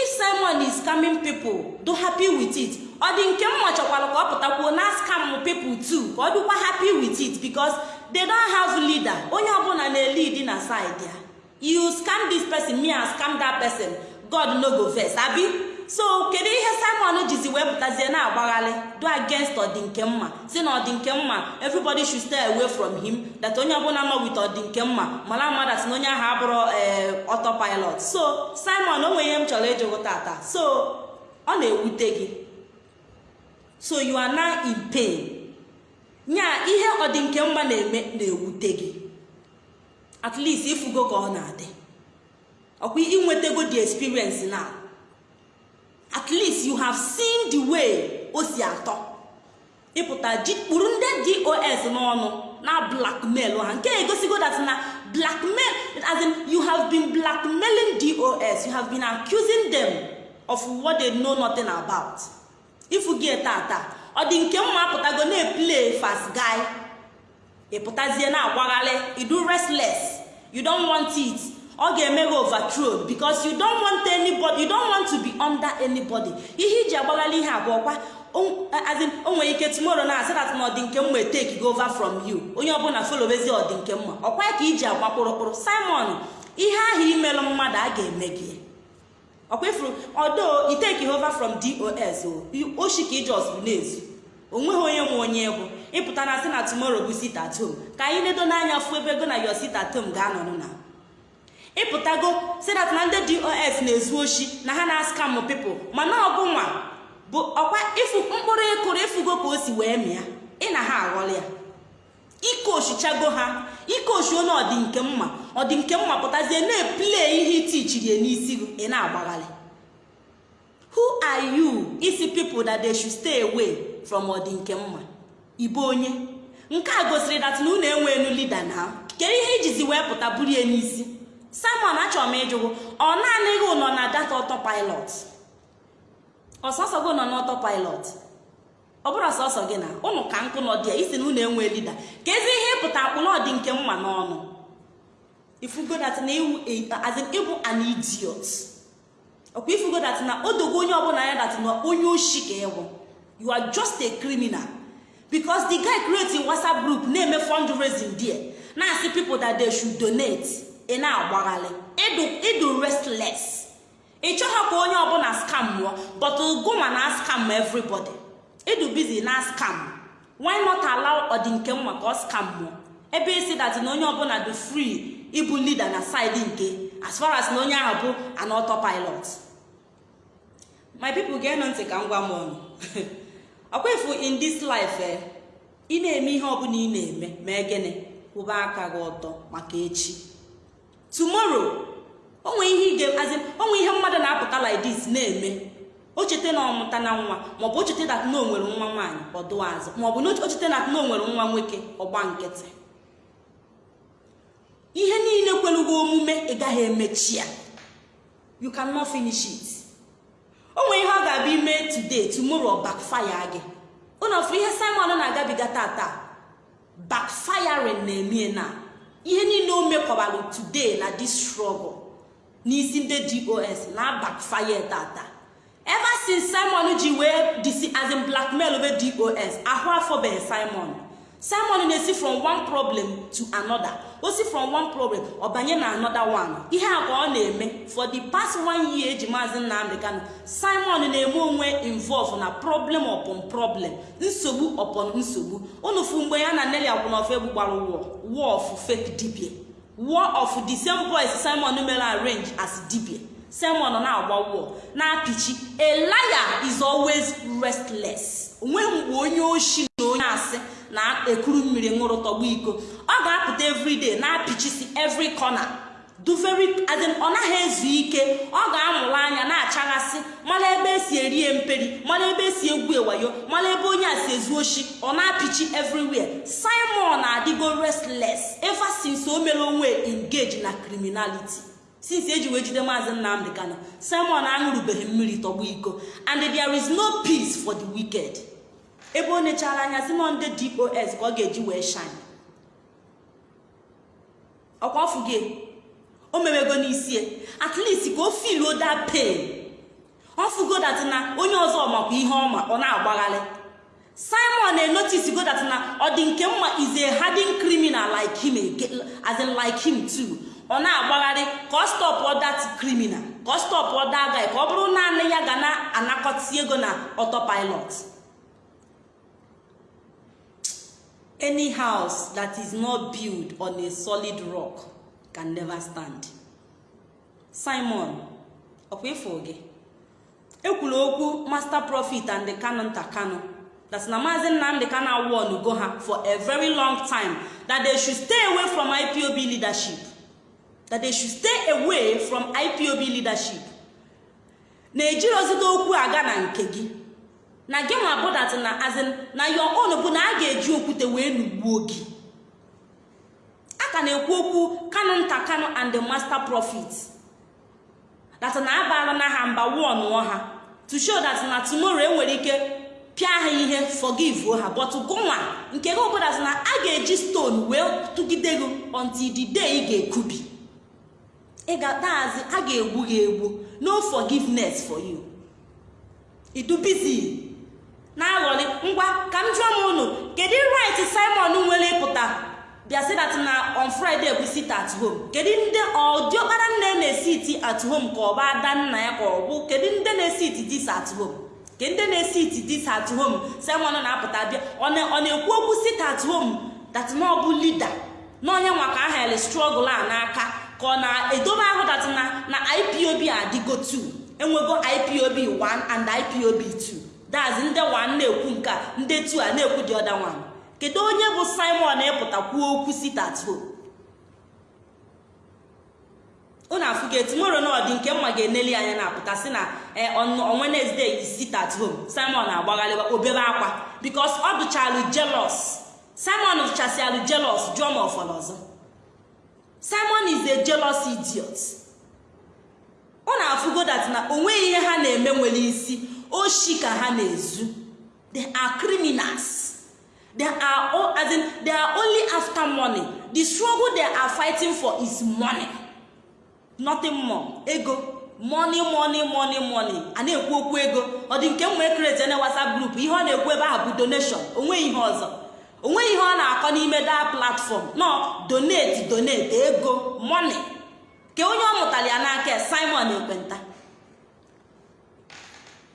If simon is scamming people do happy with it. Ọ dị nke mma chọkwara ka ọ pụtakwuo na scam people too ka ọ dịkwa happy with it because they don't have leader. Onye ọbụla na-elid na side ya. You scam this person me and scam that person. God no go vex. Abi? So kedu ihe simon jizi wee pụtazie na-agbagharị do against ọdị nke mma si na ọdị nke mma everybody should stay away from him. That onye ọbụla nọ with ọdị nke mma mara mmadụ si na onye ahụ abụrụ ee autopilot. So simon o nwere ihe m chọrọ ịjụgụ tata so ọ na-ewute gị. So you are now in pain. Nya ihe ọdị nke mma na-eme na-ewute gị. At least ifugo ka ọ na-adị. Ọkwa inwetago the experience now. At least you have seen the way o si atọ. Ịpụta kpụrụ ndị dos n'ọnụ na blackmail ha. Nke egosigo that na blackmail as in you have been blackmailing dos you have been accusing them of what they know nothing about. Ifu gị tata ọ dị nke mma apụtago na-eplay fast guy. Ịpụtazie na-agbagharị idu restless. You don't want it. Ọ ga-eme gị overthrow because you don't want anybody you don't want to be under anybody. Ihe iji agbagharị ihe abụọkwa o nwere ike tomorrow na asị that na ọdị nke mma take go over from you. Onye ọbụla folowezi ọdị nke mma. Ọkwa ka iji agba kpụrụkpụrụ. Simon ihe ahụ imelụ mmadụ a ga-eme gị. Ọkwa ifuru ọdo iteki over from dos oshi ka ijos bụ na-ezu o nweghị onye nwe onye egwu ịpụta na sị na tomorrow bụ sit at home. Ka anyị ledo n'anya fụ ebe ego na yo sit ga-anọrọ na. Ịpụtago sidat na ndị dos na-ezu oshi na ha na-askamụ pipụl mana ọgụnwa bụ ọkwa ịfụ mkpụrụ ịkụrụ ịfụgo ka o si wee mịa. Ị na ha aghọrọ ya. Ikochichago ha. Ikochi onye ọdị nke mma. Ọdị nke mma pụtazie na-epule ihe itichiri ya n'isi ị na-agbagharị who are you? Isi people that they should stay away from ọdị nke mma. Ibe onye. Nke a gosiri dat na unu enweenu lida na kedu ihe ijizi wee pụta buru ya n'isi? Simon achọrọ m ịjụgụ ọ naanị gị nọ na data autopilot? Ọsọsọ gị nọ n'autopilot ọ bụrụ sọsọ gị na ụnụ ka nkụ nọ dị ya isi na unu enwe lida ka ezi ihe ịpụta akpụna ọdị nke mma n'ọnụ. Ifugo dat na azin ịbụ an idiot. Ọkwa ifugo na odogo onye ọbụla ya dat na onye oshi ka ịwụ you are just a criminal. Because the guy create whatsapp group na-eme fundraising there. Na-asị people that they should donate. Ị na-agbagharị ịdụ restless. Ị chọghị ka onye ọbụla scam mụọ but gụma na scam everybody. Ịdụ busy na scam. Why not allow ọdị nke mma ka ọ scam mụọ ebe isi dat na onye ọbụla dị free ịbụ leader na side nke as far as na onye ahụ bụ an autopilot. My people ga-enụ ntị ka m gwa m ọnụ. Ọkwa ifu in this life eh, ị na-eme ihe ọbụla ị na-eme mee gịnị? Kwụba aka gị ọtọ maka echi. Tomorrow onwe ihe onwe ihe mmadụ na-apụta like na-eme. O cheta na ọmụta na nwa maọbụ o cheta dat na o nwere nwa nwaanyị ọdụ azụ. Maọbụ na o cheta na o nwere nwa nwoke ọgba nkịtị. Ihe niile kwelugo omume ị gaghị emechi ya you cannot finish it. O nwere ihe ọ ga-abịa ime today tomorrow backfire gị. Ụnọfụ ihe simon na-agabiga tata. Backfiring na-emie na. Ihe niile o mekọbalụ today na this struggle n'isi ndị dos na backfire tata. Ever since simon ji wee disi as in blackmail dos ahụ afọbeghị simon. Simon na-esi from one problem to another. O si from one problem ọ banye na another one. Ihe a ka ọ na-eme for the past one year eji maazị nnamdị kano simon na-eme onwe involve na problem upon problem nsogbu upon nsogbu. Ụnụfu mgbe ya na neli akwụnọfe egbu gbara war war of fake dibia. War of the same boys simon mere arrange as dibia. Simon na-agba war. Na-apịchi a liar is always restless. Onweghị mgbe onye oshi na onye asị na-ekuru mmiri ṅụrụ tọgbu iko. Ọ ga-apụta everyday na-apịchisi every corner. Do ọ naghị ezu ike. Ọ ga-amụrụ anya na-achaghasị. Mara ebe esi erie mperi mara ebe esi egwu ewayo mara ebe onye a si ezu oshi ọ na-apịchi everywhere. Simon adịgo restless ever since o mere onwe engage na criminality. Since eji wee jide maazị nnamdị kano simon aṅụrụbeghị mmiri tọgbu iko. And there is no peace for the wicked. Ebe o nechara anya si nọ ndị dos ka ọ ga-eji wee shine. Ọkwa ọfụ gị? O mewego n'isi at least ka o filuo that pain. Ọ fụgo dat na onye ọzọ makwa ihe ọma ọ na-agbagharị simon na-enotis go dat na ọ dị nke mma is a criminal like him as like him too. Ọ na-agbagharị ka ọ that criminal ka ọ stop that ka ọ bụrụ naanị ya ga na-anakọta ego na autopilot. Any house that is not built on a solid rock can never stand. Simon ọkwa gị ekwuru okwu master profit and the kano nta kano that na maazi nnamdi kano awon go ha for a very long time that they should stay away from ipob leadership. That they should stay away from ipob leadership. Na-ejirozide okwu aga na nke gị. Na gị nwa bụ dat na azin na your own bụ na a ga-eji okwute wee nugbuo gị. A ka na-ekwu okwu kano nta kano and the master profit that na abaala na ha mba won ha. To show that na tomorrow enwere ike pịa ha ihe forgive ha but gụnwa nke gị obodo na a ga-eji stone wee tụgide gị until the day ị ga-ekubi. Ị ga-atazi a ga-egbu gị egbu. No forgiveness for you. Idubizi na-aghọrị ngwa ka m jụọ m unu kedu right simon nwere ịpụta? Bịa si dat na on friday bụ sit at home. Kedu ndị ọdiọkpara nne na-esiti at home ka ọ bụ ada nna ya ka ọ bụ? Kedu ndị na-esiti dis at home? Ke ndị na-esiti dis at home? Simon na-apụta bịa. Ọ na-ekwu okwu sit at home dat na ọ bụ lida na onye nwa ka ahịrị strọgụl a n'aka ka ọ na-edobe ahụ dat na ipob adịgo 2 enwego ipob 1 and ipob 2 dazi ndị 1 na-ekwu nke a ndị 2 a na-ekwu dị ọda 1 kedu onye bụ simon ịpụta kwuo okwu sit at home? Unu afụgo etumoro na ọdị nke mma ga-eneli anya na-apụta si na on Wednesday is sit at home. Simon agbagharịwa obere akwa. Because ọ dụchalụ jealous. Simon dụchasịalụ jealous jụọ ma ọfọrọ simon is a jealous idiot. Ọ na-afụgo dat na o nweghị ihe ha na-eme nwere isi. Oshi ka ha na-ezu. They are criminals. They are all as in they are only after money. The struggle they are fighting for is money. Nothing more. Ego. Money money money money. A na-ekwu okwu ego. Ọ dị nke mma ekreti na whatsapp group ihe ọ na-ekwu ebe ahụ bụ donation. Onweghị ihe ọzọ. Onweghị ihe ọ na-akọ n'ime da platform. No donate donate. Ego money. Ke onye ọ mụtara ya n'aka simon ekwenta.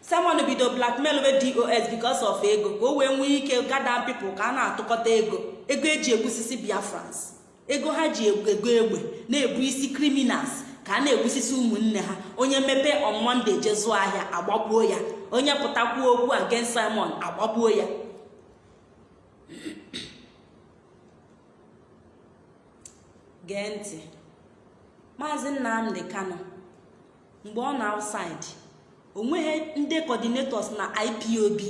Simon bido blackmail we dos because of ego. Ka o wee nwee ike gada people ka a na-atụkọta ego? Ego eji egbusisi biafrans. Ego ha ji ego egbe na-ebu isi criminals. Ka a na-egbusisi ụmụnne ha onye mepe on monday je zụọ ahịa agbagbuo ya onye pụtakwuo okwu against simon agbagbuo ya gee ntị maazị nnamdị kano mgbe ọ na outside o nweghị ndị coordinators na ipob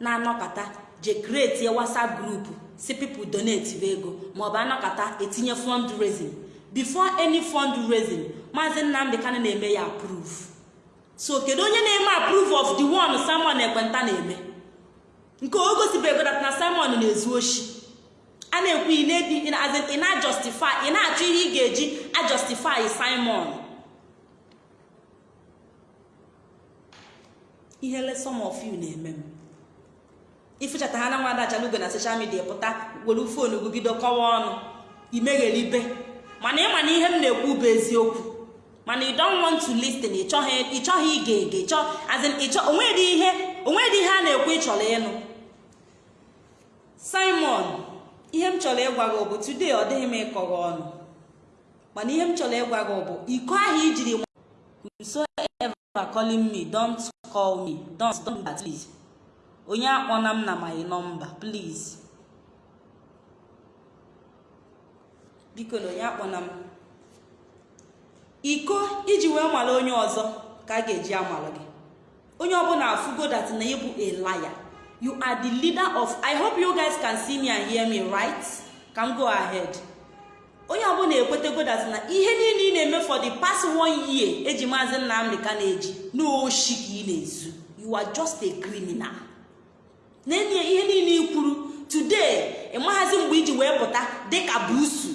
na-anọkọta je create whatsapp group si people donate ego maọbụ anọkọta etinye fundraising. Before any fundraising maazị nnamdị kano na-eme ya approve. So kedu onye na-eme approve of the one simon ekwenta na-eme? Nke o gosibego dat na simon na-ezu oshi. A na-ekwu ị na-justify ị na-achọ ihe ị ga-eji ajustify simon. Ihe some of you na-eme m. Ịfụchata ha na nwa adachalugo na social media pụta were fonu gị kọwa ọnụ imegheribe mana ịma na ihe m na-ekwu bụ eziokwu. Mana you don't want to listen ịchọghị ige ege onwedị ihe ihe a na-ekwu ịchọrọ ịnụ. Simon ihe m chọrọ ịgwa gị bụ today ọ dịghị m ịkọrọ ọnụ. Mana ihe m chọrọ ịgwa gị bụ iko ahụ ijiri whosoever calling me. Don't call me. Don't don't do that please. Onye akpọna m na my number please. Biko na onye akpọna m. Iko iji wee mara onye ọzọ ka a ga-eji amara gị. Onye ọbụla afugo that na ịbụ a liar. You are the leader of i hope you guys can see me and hear me right? Can go ahead. Onye ọbụla ekwetego that na ihe niile ị na-eme for the past one year eji maazị nnamdị ka na-eji n'oshi ka ị na-ezu. You are just a criminal. N'enye ihe niile i kwuru today ịmaghazi mgbe iji wee pụta dịka busu.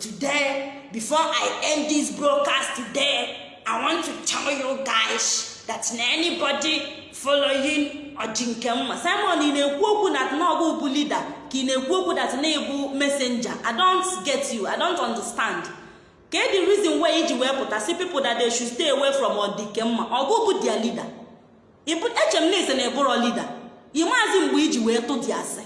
Today before i end this broadcast today i want to tell you guys that na anybody following ọdị nke mma. Simon ị na-ekwu okwu na n'ọgụ bụ leader? Ka ị na-ekwu okwu that na ịbụ messenger? I don't get you. I don't understand. Ka the reason why iji wee pụta si people that they should stay away from ọdị nke mma. Their leader. Eche na ise na ebụrọ leader. Ịmaazi mgbe iji wee tụ dị asị.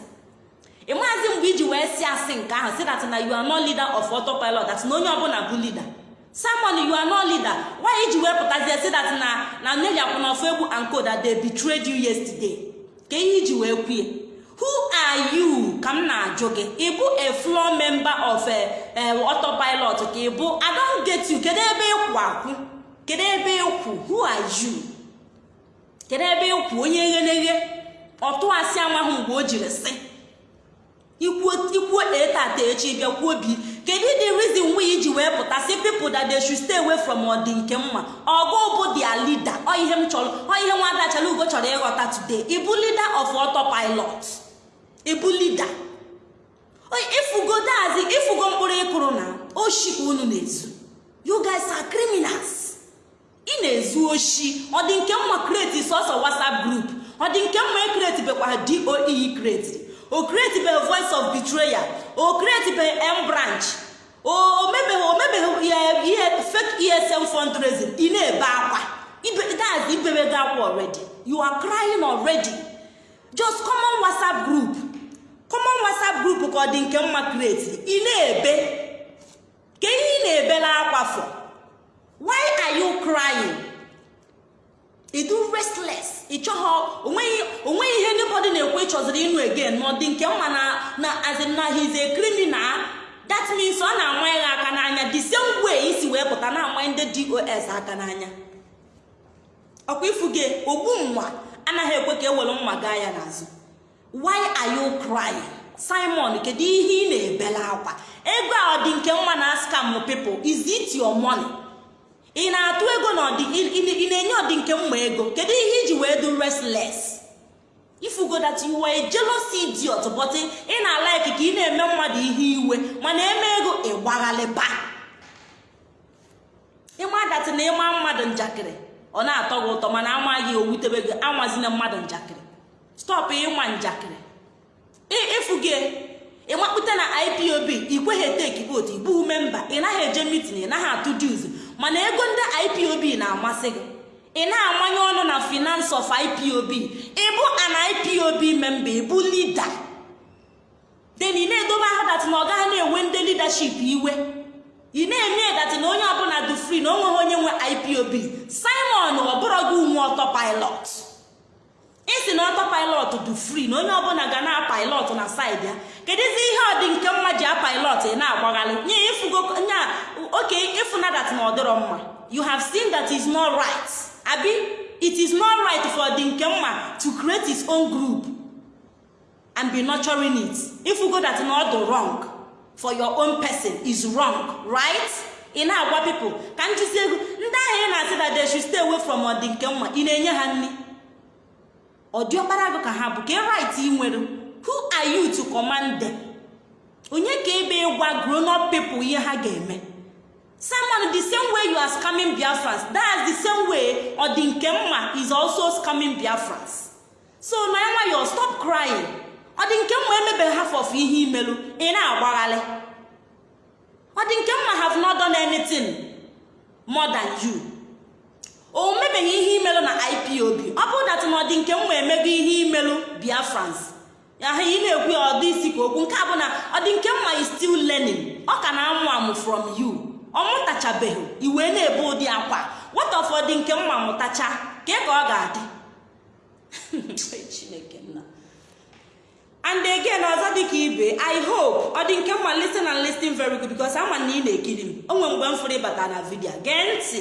Ịmaazi mgbe iji wee si asị nke ahụ si that na you are not leader of autopilot that na onye ọbụla bụ leader. Simon you are not leader. Why iji wee pụtazie si that na na neli akwụnọfọ egbu anko that they betrayed you yesterday? Ka ihe iji wee kwue who are you? Ka m na-ajụ gị. Ịbụ a floor member of autopilot? Ka ịbụ i don't get you. Kedu ebe ịkwụ akwụ kedu ebe ịkwụ who are you? Kedu ebe ịkwụ onye egheneghe ọtụ asị amaghị mgbe o jiri sị. Ikwuo etata echi bịa kwuo bi kedu the reason why iji wee pụta? Si people that they should stay away from ọdị nke mma. Ọgụ bụ their leader. Ọ ihe m chọrọ ọ ihe nwada chalugo chọrọ ịghọta today. Ịbụ leader of autopilot. Ịbụ leader. Ifugodazi ifugo mkpụrụ ịkụrụ na oshi ka unu na-ezu. You guys ị na-ezu oshi. Ọ dị nke mma kreti sọsọ whatsapp group. Ọ dị nke mma ekreti bekwa doe kreti o kreti be voice of betrayal o kreti be m branch. O mebeghị ihe fake esm fundraising. Ị na-ebe akwa. That's ibewego akwa already. You are crying already. Just common whatsapp group. Common whatsapp group ka ọ dị nke mma kreti ị na-ebe. Ka ihe ị na-ebela akwa for why are you crying? Ị do restless. Ị chọghọ o nweghị ihe anybody na-ekwe ịchọziri ịnụ again. Ma ọ nke mma na na azin na he's a criminal. That means ọ na-ama ya aka n'anya. The same way isi wee pụta na-ama ndị dos aka n'anya. Ọkwa ifu gị ogbu nwa anaghị ekwe ka ewere mma gaa ya n'azụ. Why are you crying? Simon kedu ihe ị na-ebela akwa. Ego a ọ nke mma na scam people. Is it your money? Ị na-atụ ego na ị na-enye ọdị nke mma ego? Kedu ihe iji wee do restless? Ifugo that you were a jealous idiot but ị na-ala ka ị na-eme mmadụ ihe iwe mana eme ego ịgbaghalịba ịma dat na ịma mmadụ njakịrị? Ọ na-atọ gị ụtọ mana amaghị owutebe gị anwazina mmadụ njakịrị. Stọpụ ịma njakịrị. Ịfụ gị ịmakpute na ipob ikweghị teki votu ịbụghị memba ị naghị eje mitin ị naghị atụ dues. Mana ego ndị ipob na-amasị gị. Ị na-amanye ọnụ na finance of ipob ịbụ an ipob memba ịbụ lida den ị na-edobe ahụ dat na ọ gaghị na-enwe ndị leadership iwe. Ị na-eme dat na onye ọbụla dị free na o nweghị onye nwe ipob simon ọ bụrụ gị ume ọtọ pilot. Isi na ọtọ pilot dị free na onye ọbụla ga na-apilot na saịdị ya. Kedụzi ihe ọ nke mma ji apilot ị na-agbagharị nye nya oke ịfụna dat na ọ dịrọ mma. You have seen that is not right. Abi it is not right for the nke mma to create his own group and be nurturing it. Ịfụgo that na ọ wrong for your own person is wrong right? Ị na-agwa people ka njụzi ego ndị ahụ ị na-asị that they should stay away from ọdị nke mma ị na-enye ha nri? Ọdịọkpara gị ka ha bụ ka right ị nwere who are you to command them? Onye ka ebe ịgwa grown up people ihe ha ga-eme? Simon the same way you are scamming biafrans that's the same way ọ dị nke mma is also scamming biafrans. So na nwayọ stop crying. Ọ dị nke mma emebeghị half of ihe imelu ị na-agbagharị ọ dị nke mma have not done anything more than you. O mebeghị ihe imelu na ipob ọ bụrụ dat na ọ dị nke mma emego ihe imelu biafrans ahụ ị na-ekwu ya ọdị isi ka okwu. Nke a bụ na ọ dị nke mma is learning. Ọ ka na-amụ amụ from you. Ọ mụtachabeghị iwee na-ebe ụdị akwa. Nwata ụfọdụ nke mma mụtacha? Ka ka ọ ga-adị? Chineke nna. And again ọzọ dịka ibe i hope ọ dị nke mma listen and listen very good because ama na ị na-ekiri m. Onwe mgbe m fụrụ ịbata na vidio gee ntị.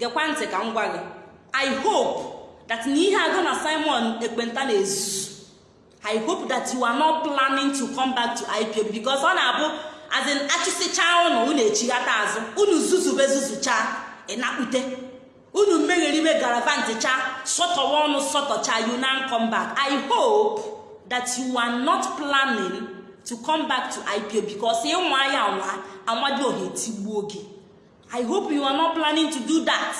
Gekwa ntị ka m gwa gị. I hope that na ihe agụ na simon ekpenta na-ezuzu i hope that you are not planning to come back to ipob because ọ na-abụ as in achụsịcha ụnụ unu echighata azụ unu zuzube zuzucha ịnakpute unu megheribe garavanticha sọtọwa ọnụ sọtọcha you now come back. I hope that you are not planning to come back to ipob because ịnwa ya anwa amadioha etigbuo gị. I hope you are not planning to do that.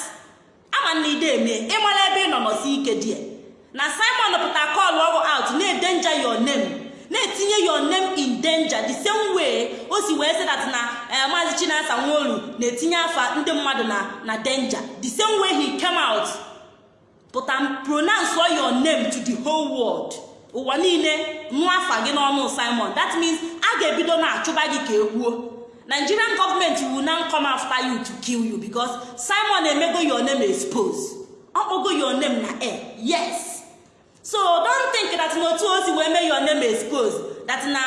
Ama na ide eme ịmara ebe ị nọ nọsi ike die. Na simon pụta kọl ọrụ out na-edenja your name na-etinye your name in danger. The same way o si wee sị that na maazị chinasa nworu na-etinye afa ndị mmadụ na na danger. The same way he came out pụta pronounce your name to the whole world. Ụwa niile nụọ afa gị n'ọnụ simon. That means a ga-ebido na-achụba gị ka egbuo nigerian government will now come after you to kill you because simon emego your name expose ọkpọgo your name na air yes. So don't think that na otu o si wee mee your name expose that na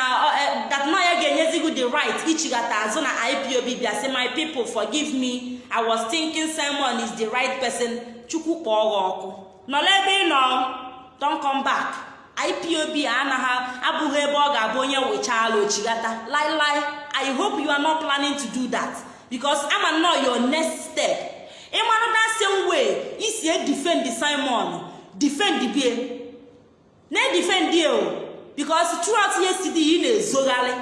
that na ya ga-enyezi the right ichighata azụ na ipob bịa sị my people forgive me. I was thinking simon is the right person. Chukwu kpọọ ọkụ. Nọrọ ebe ị nọ don't come back. Ipob anaghị abụghị ebe ọ ga-abụ onye wechala ochighata. Lailai i hope you are not planning to do that. Because ama nnọọ your next step. Ịmara that same way isi edefend simon defend bie. Na-edefend o. Because throughout yesterday ị na-ezogharị.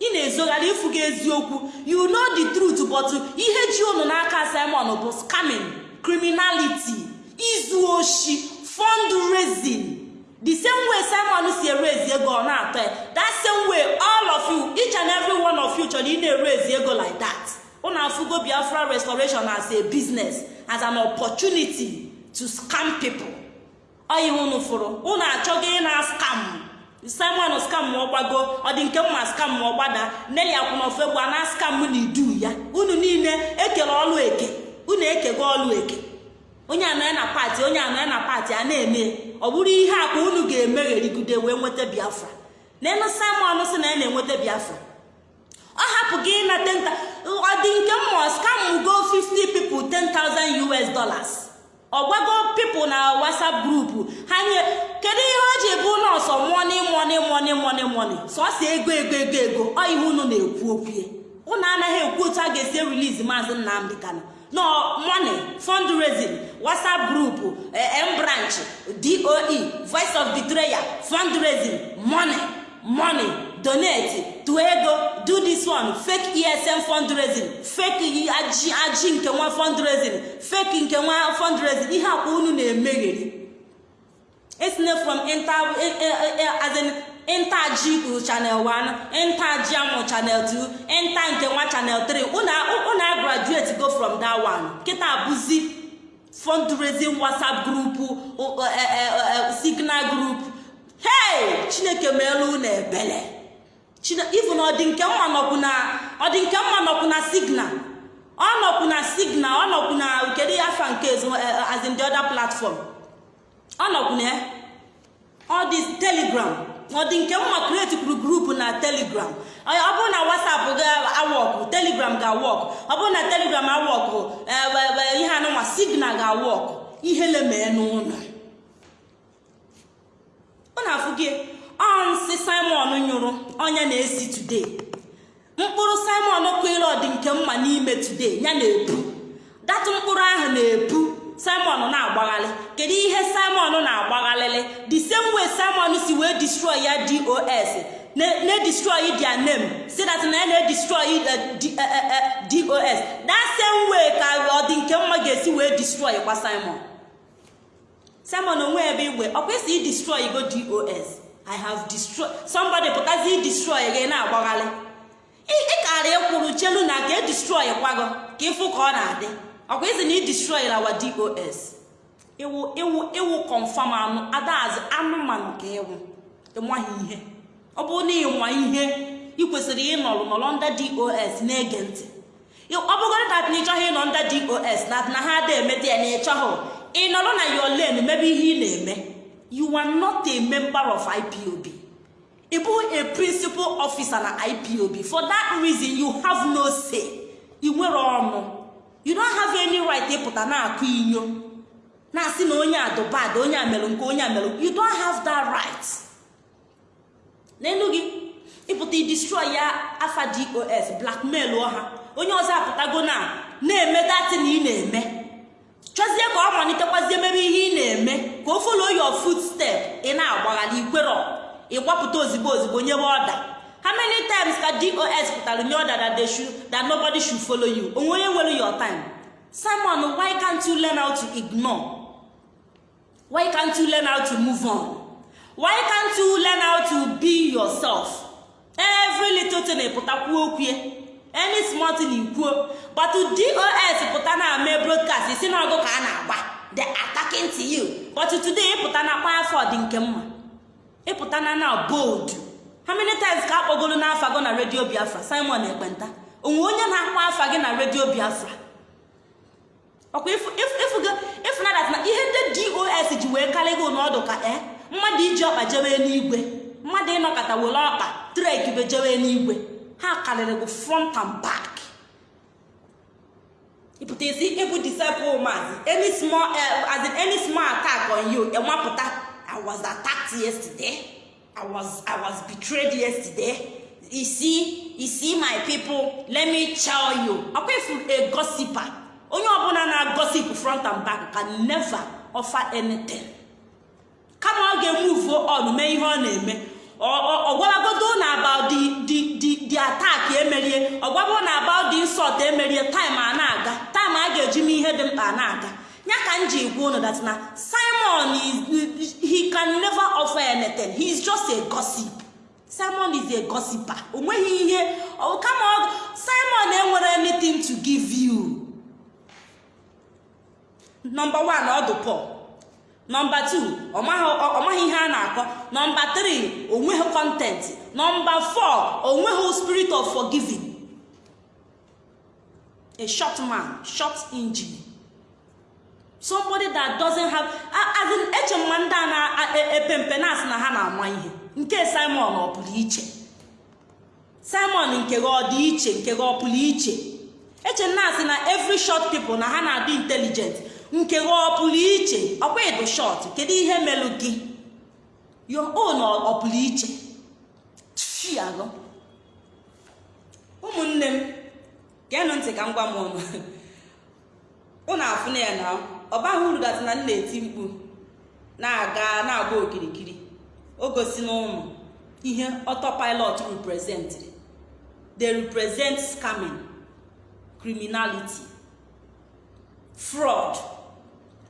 Ị na-ezogharị ịfụ eziokwu. You know the truth but ihe ji unu n'aka simon bụ scamming criminality izu oshi fundraising. The same way simon si erezi ego ọ na-atọ ya. That same way all of you each and every one of you chọrọ ị na-erezi ego like that. Unu afụgo biafra restoration as a business as an opportunity to scam people. Oyi unu fụrụ unu achọghị ị na skam simon skam ma ọgbago ọ dị nke mma skam ma ọgbada neli akwụnọfegbu na skam na idu ya. Unu niile ekele ọlụ eke. Unu ekego ọlụ eke. Onye anọ ya na pati onye anọ ya na pati a na-eme. Ọ bụrụ ihe a ka unu ga-emegherigide wee nweta biafra. N'elu simon si na ya na-enweta biafra. Ọ hapụ gị nta ọ dị nke mmụọ skam go 50 people 10,000 us dollars. Ọgwago pipụl na whatsapp grupu ha nye kedu ihe o ji bụ nọọsọ mọni mọni mọni mọni mọni sọsọ ego ego ego ego. Ọ ihe unu na-ekwu okwue unu anaghị ekwu otu a ga-esi release maazị nnamdị kano no money fundraising whatsapp group m branch doe voice of betrayal fundraising money money donate to ego do this one fake esm fundraising fake aji aji nke nwa fundraising fake nke nwa fundraising ihe akwa unu na-emegheri. Esine from inter as in intaji channel 1 intaji amụ channel 2 inta nke nwa channel 3 unu graduate go from that one. Kịta bụzi fundraising whatsapp group signal group. Hey! Chineke meelu unu ebele. Ifu na ọdị nke mma na mma nọkwu na signal. Ọ nọkwu na signal ọ nọkwu na kedu afa nke as the other platform? Ọ nọkwu na ọ dị telegram. Ọ dị nke mma create kwuru grupu na telegram. Ọ bụrụ na whatsapp ga-awọkụ telegram ga-awọkụ ọ bụrụ na telegram awọkụ ihe anụnwa signal ga-awọkụ ihe lemee n'ụlọ. Ọ na-afụ gị nsị simon nyụrụ onye na-esi today. Mkpụrụ simon kwere ọdị nke mma n'ime today ya na-epu. Datụ mkpụrụ ahụ na-epu. Simon na-agbaghalị. Kedu ihe simon na-agbaghalịlị? The same way simon si wee destroy ya dos na-destroy their name. Si that na ya na-edestroy dos that same way ka ọ nke mma ga-esi wee destroy kwa simon. Simon onwe ebe igwe ọ destroy go dos i have destroyed somebody pụtazi destroy gị na-agbaghalị. Ịkara ịkwụrụ chelu na ka e destroy kwago ka ịfụ ka ọ na-adị. Ọkwa isi na ị destroy lawa dos iwu iwu iwu confam anụ adazi anụmanụ ka ịwụ ịmaghị ihe. Ọ bụrụ na ịma ihe ị kwesịrị ịnọrọ nọrọ nda dos na-ege ntị. Ọ bụgoro dat na ịchọghị ịnọ nda dos na na ha ada emeta ya na ịchọghị ị nọrọ na your lane mebe ihe ị na-eme. You are not of ipob ịbụ a principal officer na ipob for that reason you have no say. Ị nwere ọnụ. You don't have any right ịpụta na-akụ inyo na-asị na onye adụbad onye amelụ nke onye amelụ you don't have that right. N'elu gị ịpụta idestroy ya afa dos blackmail ọha onye ọzọ apụtago na na-eme dati na ị na-eme. Chọzie ka ọ malitekwazie emebe ihe ị na-eme. Ka o follow your footstep. Ị na-agbaghala ikwero ịgbapụta ozigbo ozigbo nyebe ọda. How many times ka dos pụtara nye ọda that, they that nobody should follow you? Onwe onye nwere your time. Simon why can't you learn how to ignore? Why can't you learn how to move on? Why can't you learn how to be yourself? Every little thing pụtakwuo okwue any small thing ikwuo but dos pụta na ame broadcast isi na ọgụ ka a na-agba the attacking to you. But today ịpụta na dị nke mma. Ịpụta na na bold. Many times ka akpọgoro n'afa gị na redio biafra? Simon ekpenta onwe onye na-akpọ afa gị na redio biafra. Ọkwa ịfụnadat na ihe ndị dos ji wee karịa gị n'ọdụ ka e mmadụ iji ọkpa jewe n'igwe mmadụ ịnọkọta were ọkpa trekbe jewe n'igwe ha karịrị gị front and back. Ịpụta isi ịbụ disciple maazị in any small attack on you enwapụta i was yesterday. I was i was betrayed yesterday. You see you see my people let me tell you. Ọkwa ifu a gossiper. Onye ọbụla na-agosip front and back can never offer anything. Kama ọ ga-emuvuo on mee ihe ọ na-eme. Ọgwaragodo na about the attack emerie. Ọgwago na about the insult emerie. Time a na-aga. Time a ga-eji mee ihe dị mkpa na-aga. Ya ka m ji gwa unu that na simon he can never offer anything. He is just a gossip. Simon is a gossiper. O nweghị ihe kama simon enwere anything to give you. Number one ọdụ pọl nọmba 2 ọ maghị ihe a na-akọ. Nọmba 3 o nweghị kọntent nọmba 4 o nweghị spirit of forgiving. A short man short engine somebody that doesn't have as in eche mma ndị a na-epe mpe na-asị na ha na-ama ihe. Nke simon ọ pụrụ iche? Simon nke gị ọ dị iche? Nke gị ọ pụrụ iche? Eche na-asị na every short people na ha na-adị intelligent. Nke gị ọ pụrụ iche? Ọkwa ịdụ kedu ihe melụ gị? Your own ọ pụrụ iche? Fiagọ ụmụnne m geenụ ntị ka m gwa m ọnụ. Ụnụ afụna ya na ọ baghị uru datị na m na-eti mkpu na-aga na-agba okirikiri. O gosi na ụmụ ihe autopilot representịrị they represent scamming criminality fraud.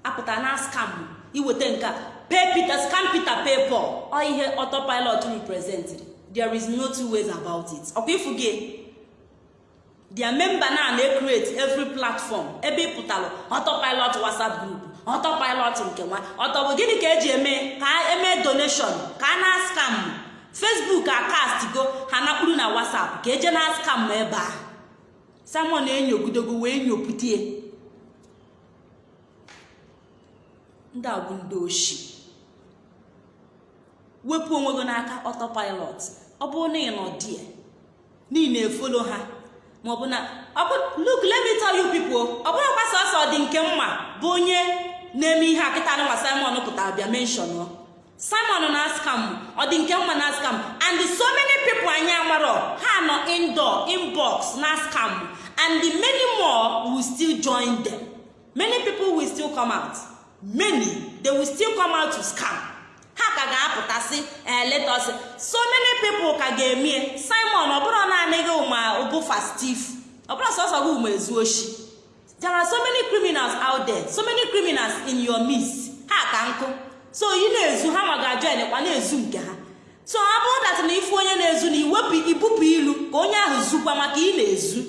Apụta na scam iweta nke a. Pay peter scam peter pay paul. Ọ ihe autopilot representịrị there is no two ways about it. Ọkwa ifu gị? Their member na na-ecreate every platform. Ebe ị pụtalụ autopilot whatsapp group autopilot nke nwa. Ọtọ bụ gịnị ka eji eme? Ka eme donation ka a na scam. Facebook akastigo ha nakpuru na whatsapp ka eje na scam ebe a. Simon enyogidogo wee nyoputie ndị a bụ ndị oshi. Wepụ onwe gị n'aka autopilot. Ọ bụrụ na ị nọ die niile efolo ha maọbụ na look let me tell you people ọ bụrụ gbasa ọsọ dị nke mma bụ onye na-eme ihe akịta nwa simon pụtara bịa menshọn simon na scam ọ dị nke mma na scam and so many people anyị amarọ ha nọ indoor inbox na scam and many more will still join them. Many people will still come out. Many they will still come out to scam. Ha ka ga-apụtasị letos so many people ka ga-emie simon ọ bụrụ naanị gị steve. Ọbụrụ sọsọ gị ma ezu oshi. There are so many criminals out there so many criminals in your midst. Ha ka nkụ. So ị na-ezu ha ma ga-ajoin kwa na-ezu nke ha. So ọ bụrụ dat na ifu onye na-ezu na iwepụ ibupụ ilu ka onye ahụ zukwa maka ị na-ezu.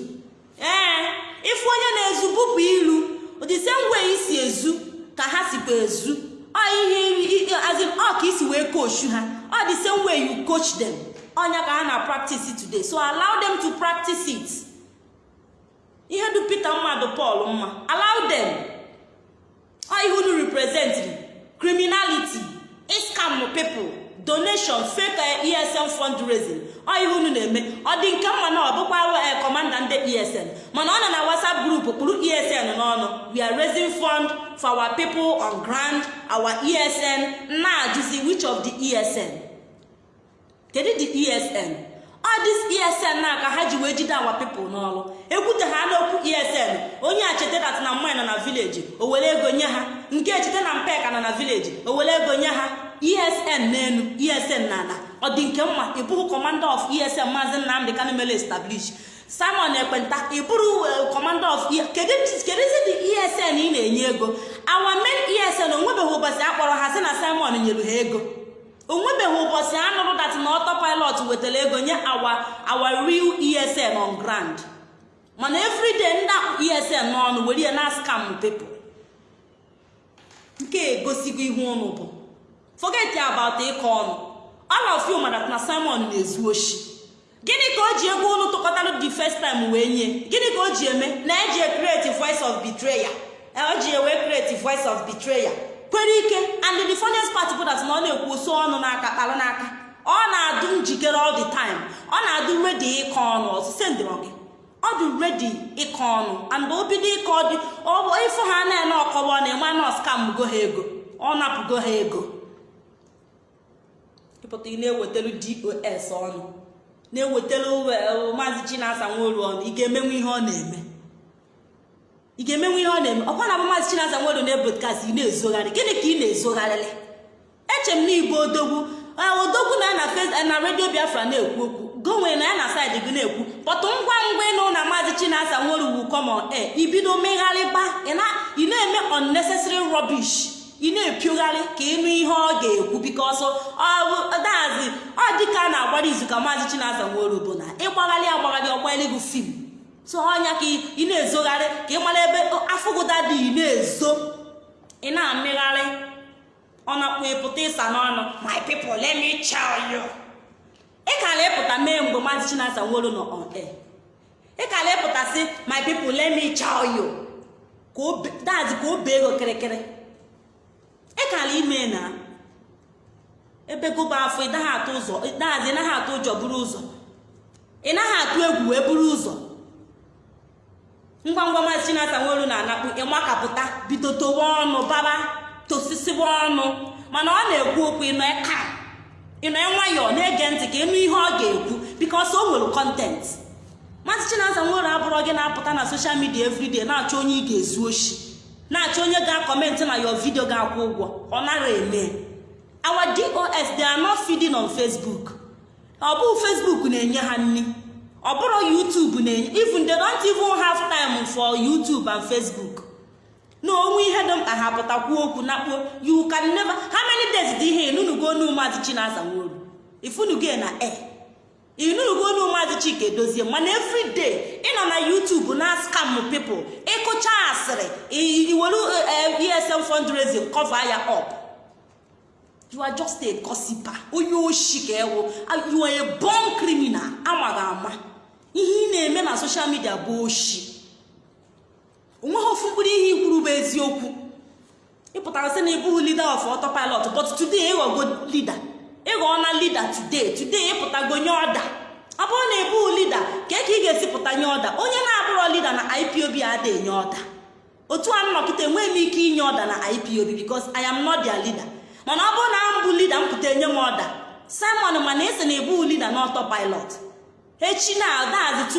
Ee ifu onye na-ezu bupụ ilu. Ụdịse ngwe isi ezu ka ha sikwa ezu. Ihe ọ ka isi wee coach ha. Ọ the same way you coach them. Ọnya ka ha na practice today. So allow them to practice it. Ihe du peter mmadụ paul mma. Allow them. Ihe unu represent criminality iscam people. Donation fake esn fundraising. Ọ ihe unu na-eme. Ọ dị nke mma na ọ bụkwa kọmanda ndị esn mana ọ nọ na whatsapp group kpụrụ esn n'ọnụ. We are raising fund for our people on ground. Our esn na-ajụzi which of the esn kedu the esn ọ dis esn na ka ha ji wee jide awa people n'ọrụ. Ekwute ha n'okwu esn onye a chetedat na mmanya nọ na vileji o were ego nye ha. Nke echete na mpeka nọ na vileji o were ego nye ha. Esn n'elu esn na ala ọ dị nke mma ịbụrụ kọmanda of esn maazị nnamdị kanụ mere establish. Simon ekpenta ịbụrụ kọmanda of kedụzi dị esn ị na-enye ego? Awa men esn onwebeghị ụbọchị akpọrọ ha sị na simon nyere ha ego. Onwebeghị ụbọchị anụrụ dat na ọtọ pilot wetara ego nye awa awa real esn on ground. Mana everyday ndị esn n'ọnụ were ya na scam people. Nke egosigo ihe ụnụ bụ. Forget about ịkọ ọnụ. All of you mara na simon na-ezu oshi gịnị ka o ji ego ụnụ tụkọtara the first time wee nye? Gịnị ka o ji eme? Na eji create voice of betrayal. O ji ewe create voice of betrayal. Kwere ike and the funniest part bụ that na ọ na-ekwu so ọnụ n'aka kpalụ n'aka. Ọ na-adụ njikere all the time. Ọ na-adụ redi ịkọ ọnụ. Ọsịse ndịrọ gị ọ dị redi ịkọ ọnụ. And o bido ịkọ dị ịfụ ha na-ene ọkọwa na ịma na ọskamgo ha ego. Ọ napụgo ha ego. Ịpụta ị na-ewetelu dos ọnụ na-ewetelu maazị chinasa nworu ọnụ ga-emenwe ihe ọ na-eme. Ị ga-emenwe ihe ọ na-eme. Ọkwa na maazị chinasa nworu na-ebodkast ị na-ezogharị. Gịnị ka ị na-ezogharịrị eche m na igbo odogwu odogwu na na na redio biafra na-ekwu okwu. Gonwe na ya na saịdị gị na-ekwu. Pọtụ ngwa ngwa ịnụ na maazị chinasa nworu wu common air ibido megharịba ị na-eme unnecessary rubbish. Ị na-epiogharị ka ịnụ ihe ọ ga-ekwu bikọsọ dazi ọ dịka a na-agbara izu ka maazị chinasa nworu bụ na ịgbagharị agbagharị ọgbali gị fim so ọnya ka ị na-ezogharị ka ị mara ebe afụgụda dị ị na-ezo. Ị na-amịgharị. Ọ na-akpụ ịpụta ịsa n'ọnụ. My people let me tell you. Ị kara ịpụta mee mgbe maazị chinasa nworu nọ on ị kara ịpụta sị my people let me tell you. Dazi ka o bee ego kịrịkịrị. Ị kara ime na ebe gụba afọ ị naghị atụ ụzọ dazi ị naghị atụ ụjọ buru ụzọ. Ị naghị atụ egwu wee buru ụzọ. Ngwa ngwa maazị chinasa nweru na-anakpu ịmakapụta bido towe ọnụ baba tosisiwa ọnụ. Mana ọ na-ekwu okwu ịnọ ka ịnọ nwayọọ na-ege ntị ka ịnụ ihe ọ ga-ekwu bikos o nwere kọntent maazị chinasa nweru abụrọ gị na-apụta na soshal midia everyday na-achọ onye ị ga-ezu oshi. Na-achọ onye ga-akọmentị na your video ga-akwụ ụgwọ. Ọ nara eme. Our dos they are not feeding on ọ bụghị facebook na-enye ha nri. Ọ bụrụ youtube na-enye even they don't even have time for youtube and facebook. Na onwe ihe dị mkpa ha pụtakwuo okwu na kpuo you can never how many dị ihe inunugo onu maazị chinasa nworu ifunugo na e inunugo onu maazị chika edozie mana everyday ịnọ na youtube na scam people ịkụcha asịrị iwere esm fundraising cover ya up. You are just a gossiper. Onye oshi ka ewu. You are a born criminal. Amaghị ama. Ihe ị na-eme na social media bụ oshi. Onweghị ofu mkpụrụ ihe ikwuru bụ eziokwu. Ịpụtara sị na ịbụghị leader of autopilot but today ịghọgo leader. Ịghọọ na leader today today ịpụtago nye ọda ọ bụrụ na ịbụghị leader ka ka ị ga-esi pụta nye ọda onye na-abụrọ leader na ipob ada enye ọda otu a nnọkịta enweghị m ike inye ọda na ipob because i am not their leader. Mana ọ bụrụ na m bụ leader m pụta enye m ọda simon mana esi na ịbụghị leader na autopilot echi na adazi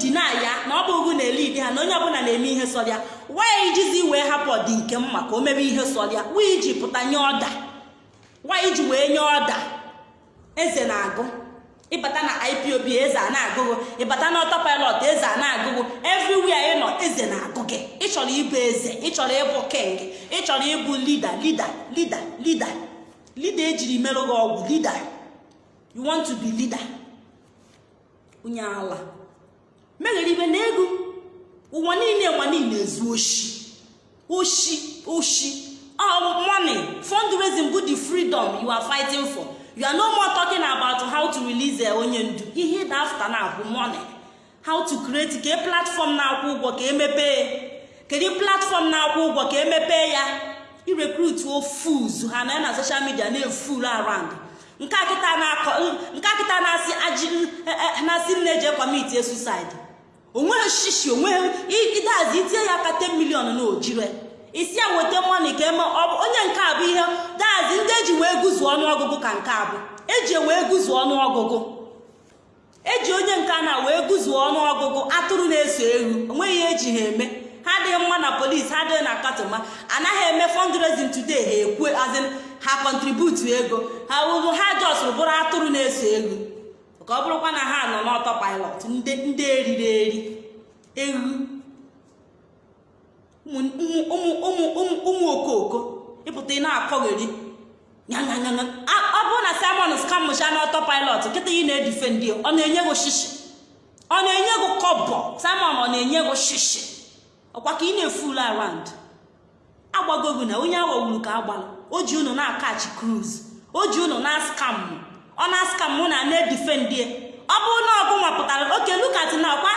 dị na ya na ọ bụghị na ele ide ha na onye ọbụla na-eme ihe sọrịa wanyị ijizi wee hapụ ọdị nke mma ka o mebe ihe sọrịa wee iji pụta nye ọda wanyị ji wee nye ọda eze na-agụ. Ịbata na ipob eze a na-agụgụ ịbata na ọtọpilot eze a na-agụgụ everywhere ị nọ eze na-agụ gị. Ịchọrọ ịbụ eze ịchọrọ ịbụ king ịchọrọ ịbụ lida lida lida lida lida ejiri merụ gị ọgwụ lida you want to be leader? Onye ala. Meghere ibe na ego ụwa niile ụwa niile ezu oshi. Oshi oshi. Money fundraising bụ the freedom you are fighting for you are no more talking about how to release onye ndu ihe na afta na-abụ money how to create ka platform na-akwụ ụgwọ ka emepee kedu platform na-akwụ ụgwọ ka emepee ya irekrut fools ha na ya na social media na-eful around nke a kịta na-akọ nke a kịta na-asị nne eji ekwamiti suicide o nweghị shishi o nweghị ịdazi itinye ya aka 10 milion na ojire isi ya weta mọni ka eme onye nke a bụ ihe dazi ndị eji wee guzuo ọnụọgụgụ ka nke a bụ. Eji wee guzuo ọnụọgụgụ. Eji onye nke na wee guzuo ọnụọgụgụ atụrụ na-eso ewu. Onweghị ihe eji ha eme. Ha adịghị mma na polisi ha adịghị na katọma. Anaghị eme fundraising today ha ekwe azin ha kọntributu ego. Ha wụrụ ha jọsụrụ bụrụ atụrụ na-eso ewu. Ka ọ bụrụkwa na ha nọ n'ọtọ pilot ndị eriri eri. Ewu. Ụmụ okooko ịpụta ị na-akọgheri. Ọ bụrụ na simon skamụcha n'ọtọ pilot nkịta ị na-edife ndị ọ na-enye gị shishi ọ na-enye gị kọbọ. Simon ọ na-enye gị shishi ọkwa ka ị na-efulu arand agbagogu na onye aghọgburu ka agbala o ji unu na-akachi cruise. O ji unu na skam ọ na skam mụ na na-edife ndị ọ bụrụ na ọgụ nwapụtara oke lukat na ọkwa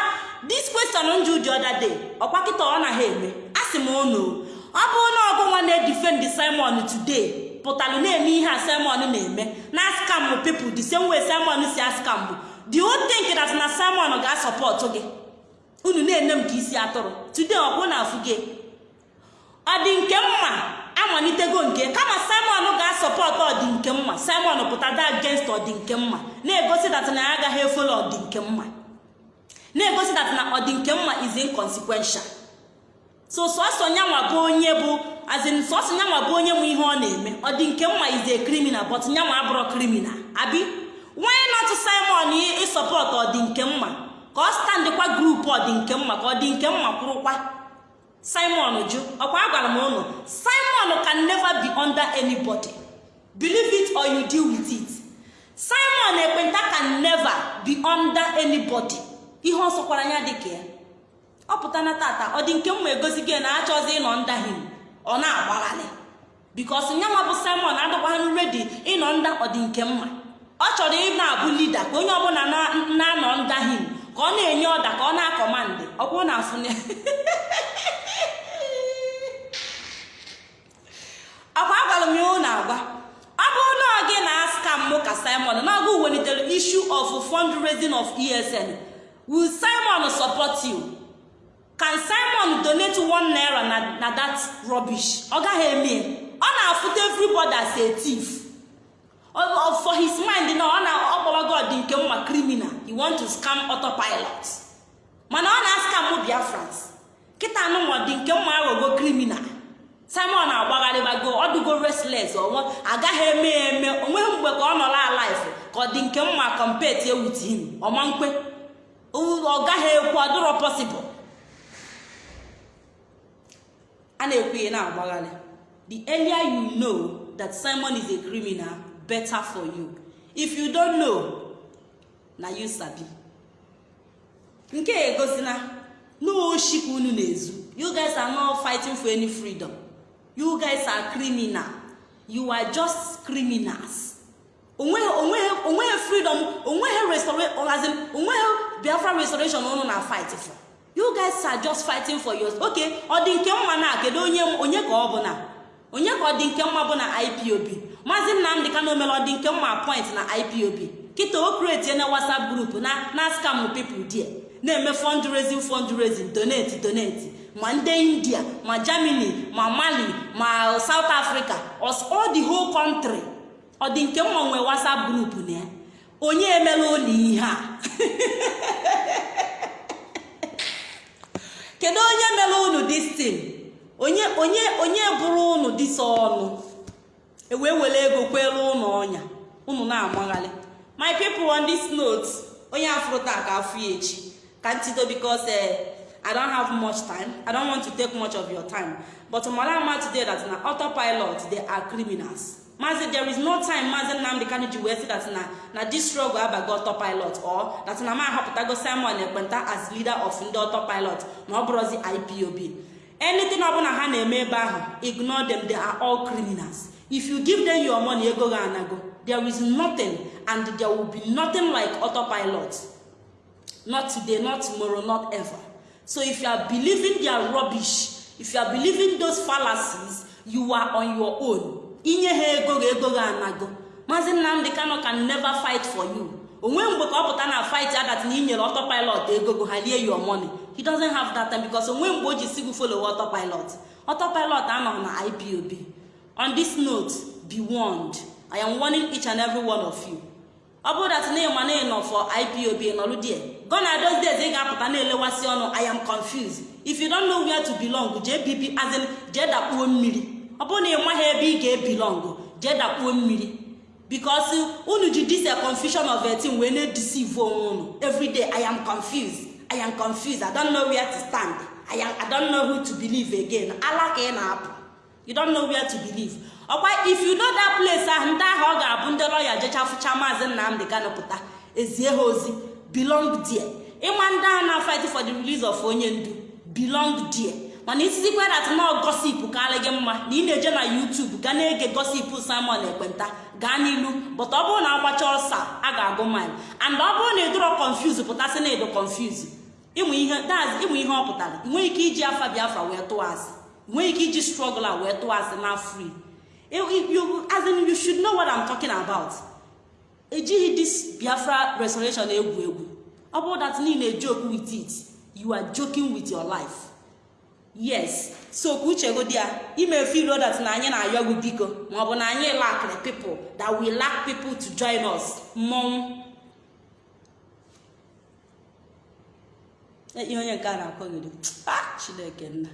dis question nju ji ọda day. Ọkwa kịta ọ naghị eme. A sị m unu ọ bụrụ na ọgụ nwa na-edifendi simon today pụtara na-eme ihe a simon na-eme. Na skam pipụl the same way simon si askam bụ. The whole thing that na simon ga-asọpọtụ gị unu na-ene m ka isi atụrụ. Today ọ bụrụ na afụ gị ọ dị nke mma? Amalitego nke. Kama simon ga-asọpọtụ ọdị nke mma. Simon pụtada against ọdị nke mma. Na-egosi dat na ya agaghị efolo ọdị nke mma. Na-egosi dat na nke mma is inconsequential. So sọsọ nyanwa bụ onye bụ azin sọsọ nyanwa bụ onye nwe ihe ọ na-eme. Ọdị nke mma is criminal but nyanwa abụrụ criminal. Abi nwanyị nọtụ simon ịsọpọtụ ọdị nke mma? Ka ọ standịkwa grupu nke ka ọ dị nke mma kwụrụkwa. Simon jụ ọkwa agwara m ụnụ simon can never be under anybody. Believe it or you deal with it. Simon ekpenta can never be under anybody. Ihe ọ sọkwara ya dịka ya. Ọ pụta na tata ọ dị nke mma egosi gị na achọzi ịnọ nda him ọ na-agbagharị bikos nyanwa bụ simon adịkwaghị redi ịnọ nda ọ dị nke mma. Ọ chọrọ ị na-abụ lida ka onye ọbụla na-anọ nda him ka ọ na-enye ọda ka ọ na-akọmandị ọ bụrụ na afụ akwa agwara m ya ụlọ agwa ọ bụrụ na gị na-aska m ka simon na ọgụ welitere issue of fundraising of esn will simon support you? Can simon donate one naira na na that rubbish? Ọ gaghị eme. Ọ na-afụta everybody as a thief. For his mind na ọ na-akpọwa god nke mma criminal. He want to scam autopilot. Mana ọ na-askam biafrans. Kịta anụnwa dị nke mma aghọgo criminal. Simon agbagharịbago ọdụgo restless onwe agaghị eme eme. Onweghị mgbe ka ọ nọrọ alife ka ọ dị nke mma compete ewit him. Ọma nkwe. Ọ gaghị ekwu possible. A na-ekwu ihe na-agbagharị the earlier you know that simon is a criminal better for you. If you don't know na you sabi. Nke egosina n'oshikwa unu na-ezu. You guys are not fighting for any freedom. You guys are criminal. You are just criminals. Onweghị freedom o nweghị biafra restoration unu na fight for. You guys are just fighting for yours. Okay ọ dị nke mma na kedu onye onye ka ọ bụ na? Onye ka ọ dị nke mma bụ na ipob maazị nnamdị ka na omere ọ dị nke mma point na ipob kịta o na whatsapp group na na scam people there. Na-eme fundraising fundraising donate donate. Ma ndị india ma germany ma mali ma south africa all the whole country. Ọ dị nke mma nwee whatsapp group na ya. Onye emela ụlọ ihe a? Kedu onye mere unu distin onye onye onye bụrụ unu disa ọnụ? Ewee were ego kwere ụnụ ọnya. Unu na-amagharị my people on this note onye afụrụ ka afụ ka ntido because i don't have much time. I don't want to take much of your time. But mara ama today that na autopilot they are criminals. Mazi there is no time mazi nnamdị kanu ji wee sị that na na this struggle abago autopilot or that na ma ahọpụtago simon ekpenta as leader of ndị autopilot na ọ bụrụzi ipob anything ọbụla ha na-eme ebe ahụ ignore them they are all criminals. If you give them your money ego ga anago. There is nothing and there will be nothing like autopilot. Not today not tomorrow not ever. So if you are believing their rubbish if you are believing those fallacies you are on your own. Inye ha ego ga ego ga anago. Maazị nnamdị kano can never fight for you. Onwe mgbe ka ọ pụta na fight adat na inyere autopilot ego go ha lie your money. He doesn't have that time because onwe mgbe o ji si gị follow autopilot. Autopilot anọ na ipob on this note be warned. I am warning each and every one of you. Ọ bụrụ dat na ịma na ịnọ for ipob nọrụ die gona those days ị ga-apụta na-elewasị ọnụ. I am confused. If you don't know where to belong jee azin jee dakpuo mmiri. Ọ bụrụ na ị maghị ebe ị ga-ebilong jee dakpuo mmiri. Because unu ji dis a confusion of a thing wee na-edeceive onwe unu. Everyday i am confused. I am confused. To stand. I, am, who to believe again. Ala ị na-apụ. You don't know where to believe. Ọkwa if you know that place ahụ ndị ahụ ọ ga-abụ ndị lọya jechafụcha maazị nnamdị kanụpụta ezie ha ozi. Belong there. Ịma ndị ahụ na fight for the release of onye ndu belong there. Mana isizikwa dat na gosip karị gị mma na ị na-eje na youtube ga na-ege gosip samon ekpenta gaa n'ilu. But ọ bụrụ na agbacha ọsa a ga-agụ mile and ọ bụrụ na ịdụrọ confuse pụtasị na ịdụ confuse. Ịmụ ihe ịmụ ihe ọ pụtara. Nweghị ike iji afa biafra wee tụọ asị. Nweghị ike iji struggle a wee tụọ asị na free. As in you should know what I'm ejighị this biafra restoration egwu egwu. Ọ bụrụ that niile joke with it you are joking with your life. Yes. So ka uche godi ya ime feel that na anyị na-ayọ gị biko maọbụ na anyị lacked people that we lack people to join us. Mmọnwụ. Ihe onye nke a na-akọgide chineke nna.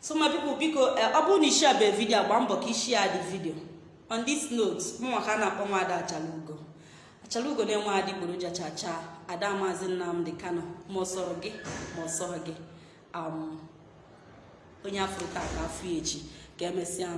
So my people biko ọ bụrụ na isi abịa vidio agba mbọ ka isi ya dị vidio on this note mụnwa ka a na-akpọ m achalugo. Achalugo na-enwe adịgboroja chacha ada maazị nnamdị kano ma ọ gị ma ọ gị. Onye afọ taa ka afọ echi ka emesịa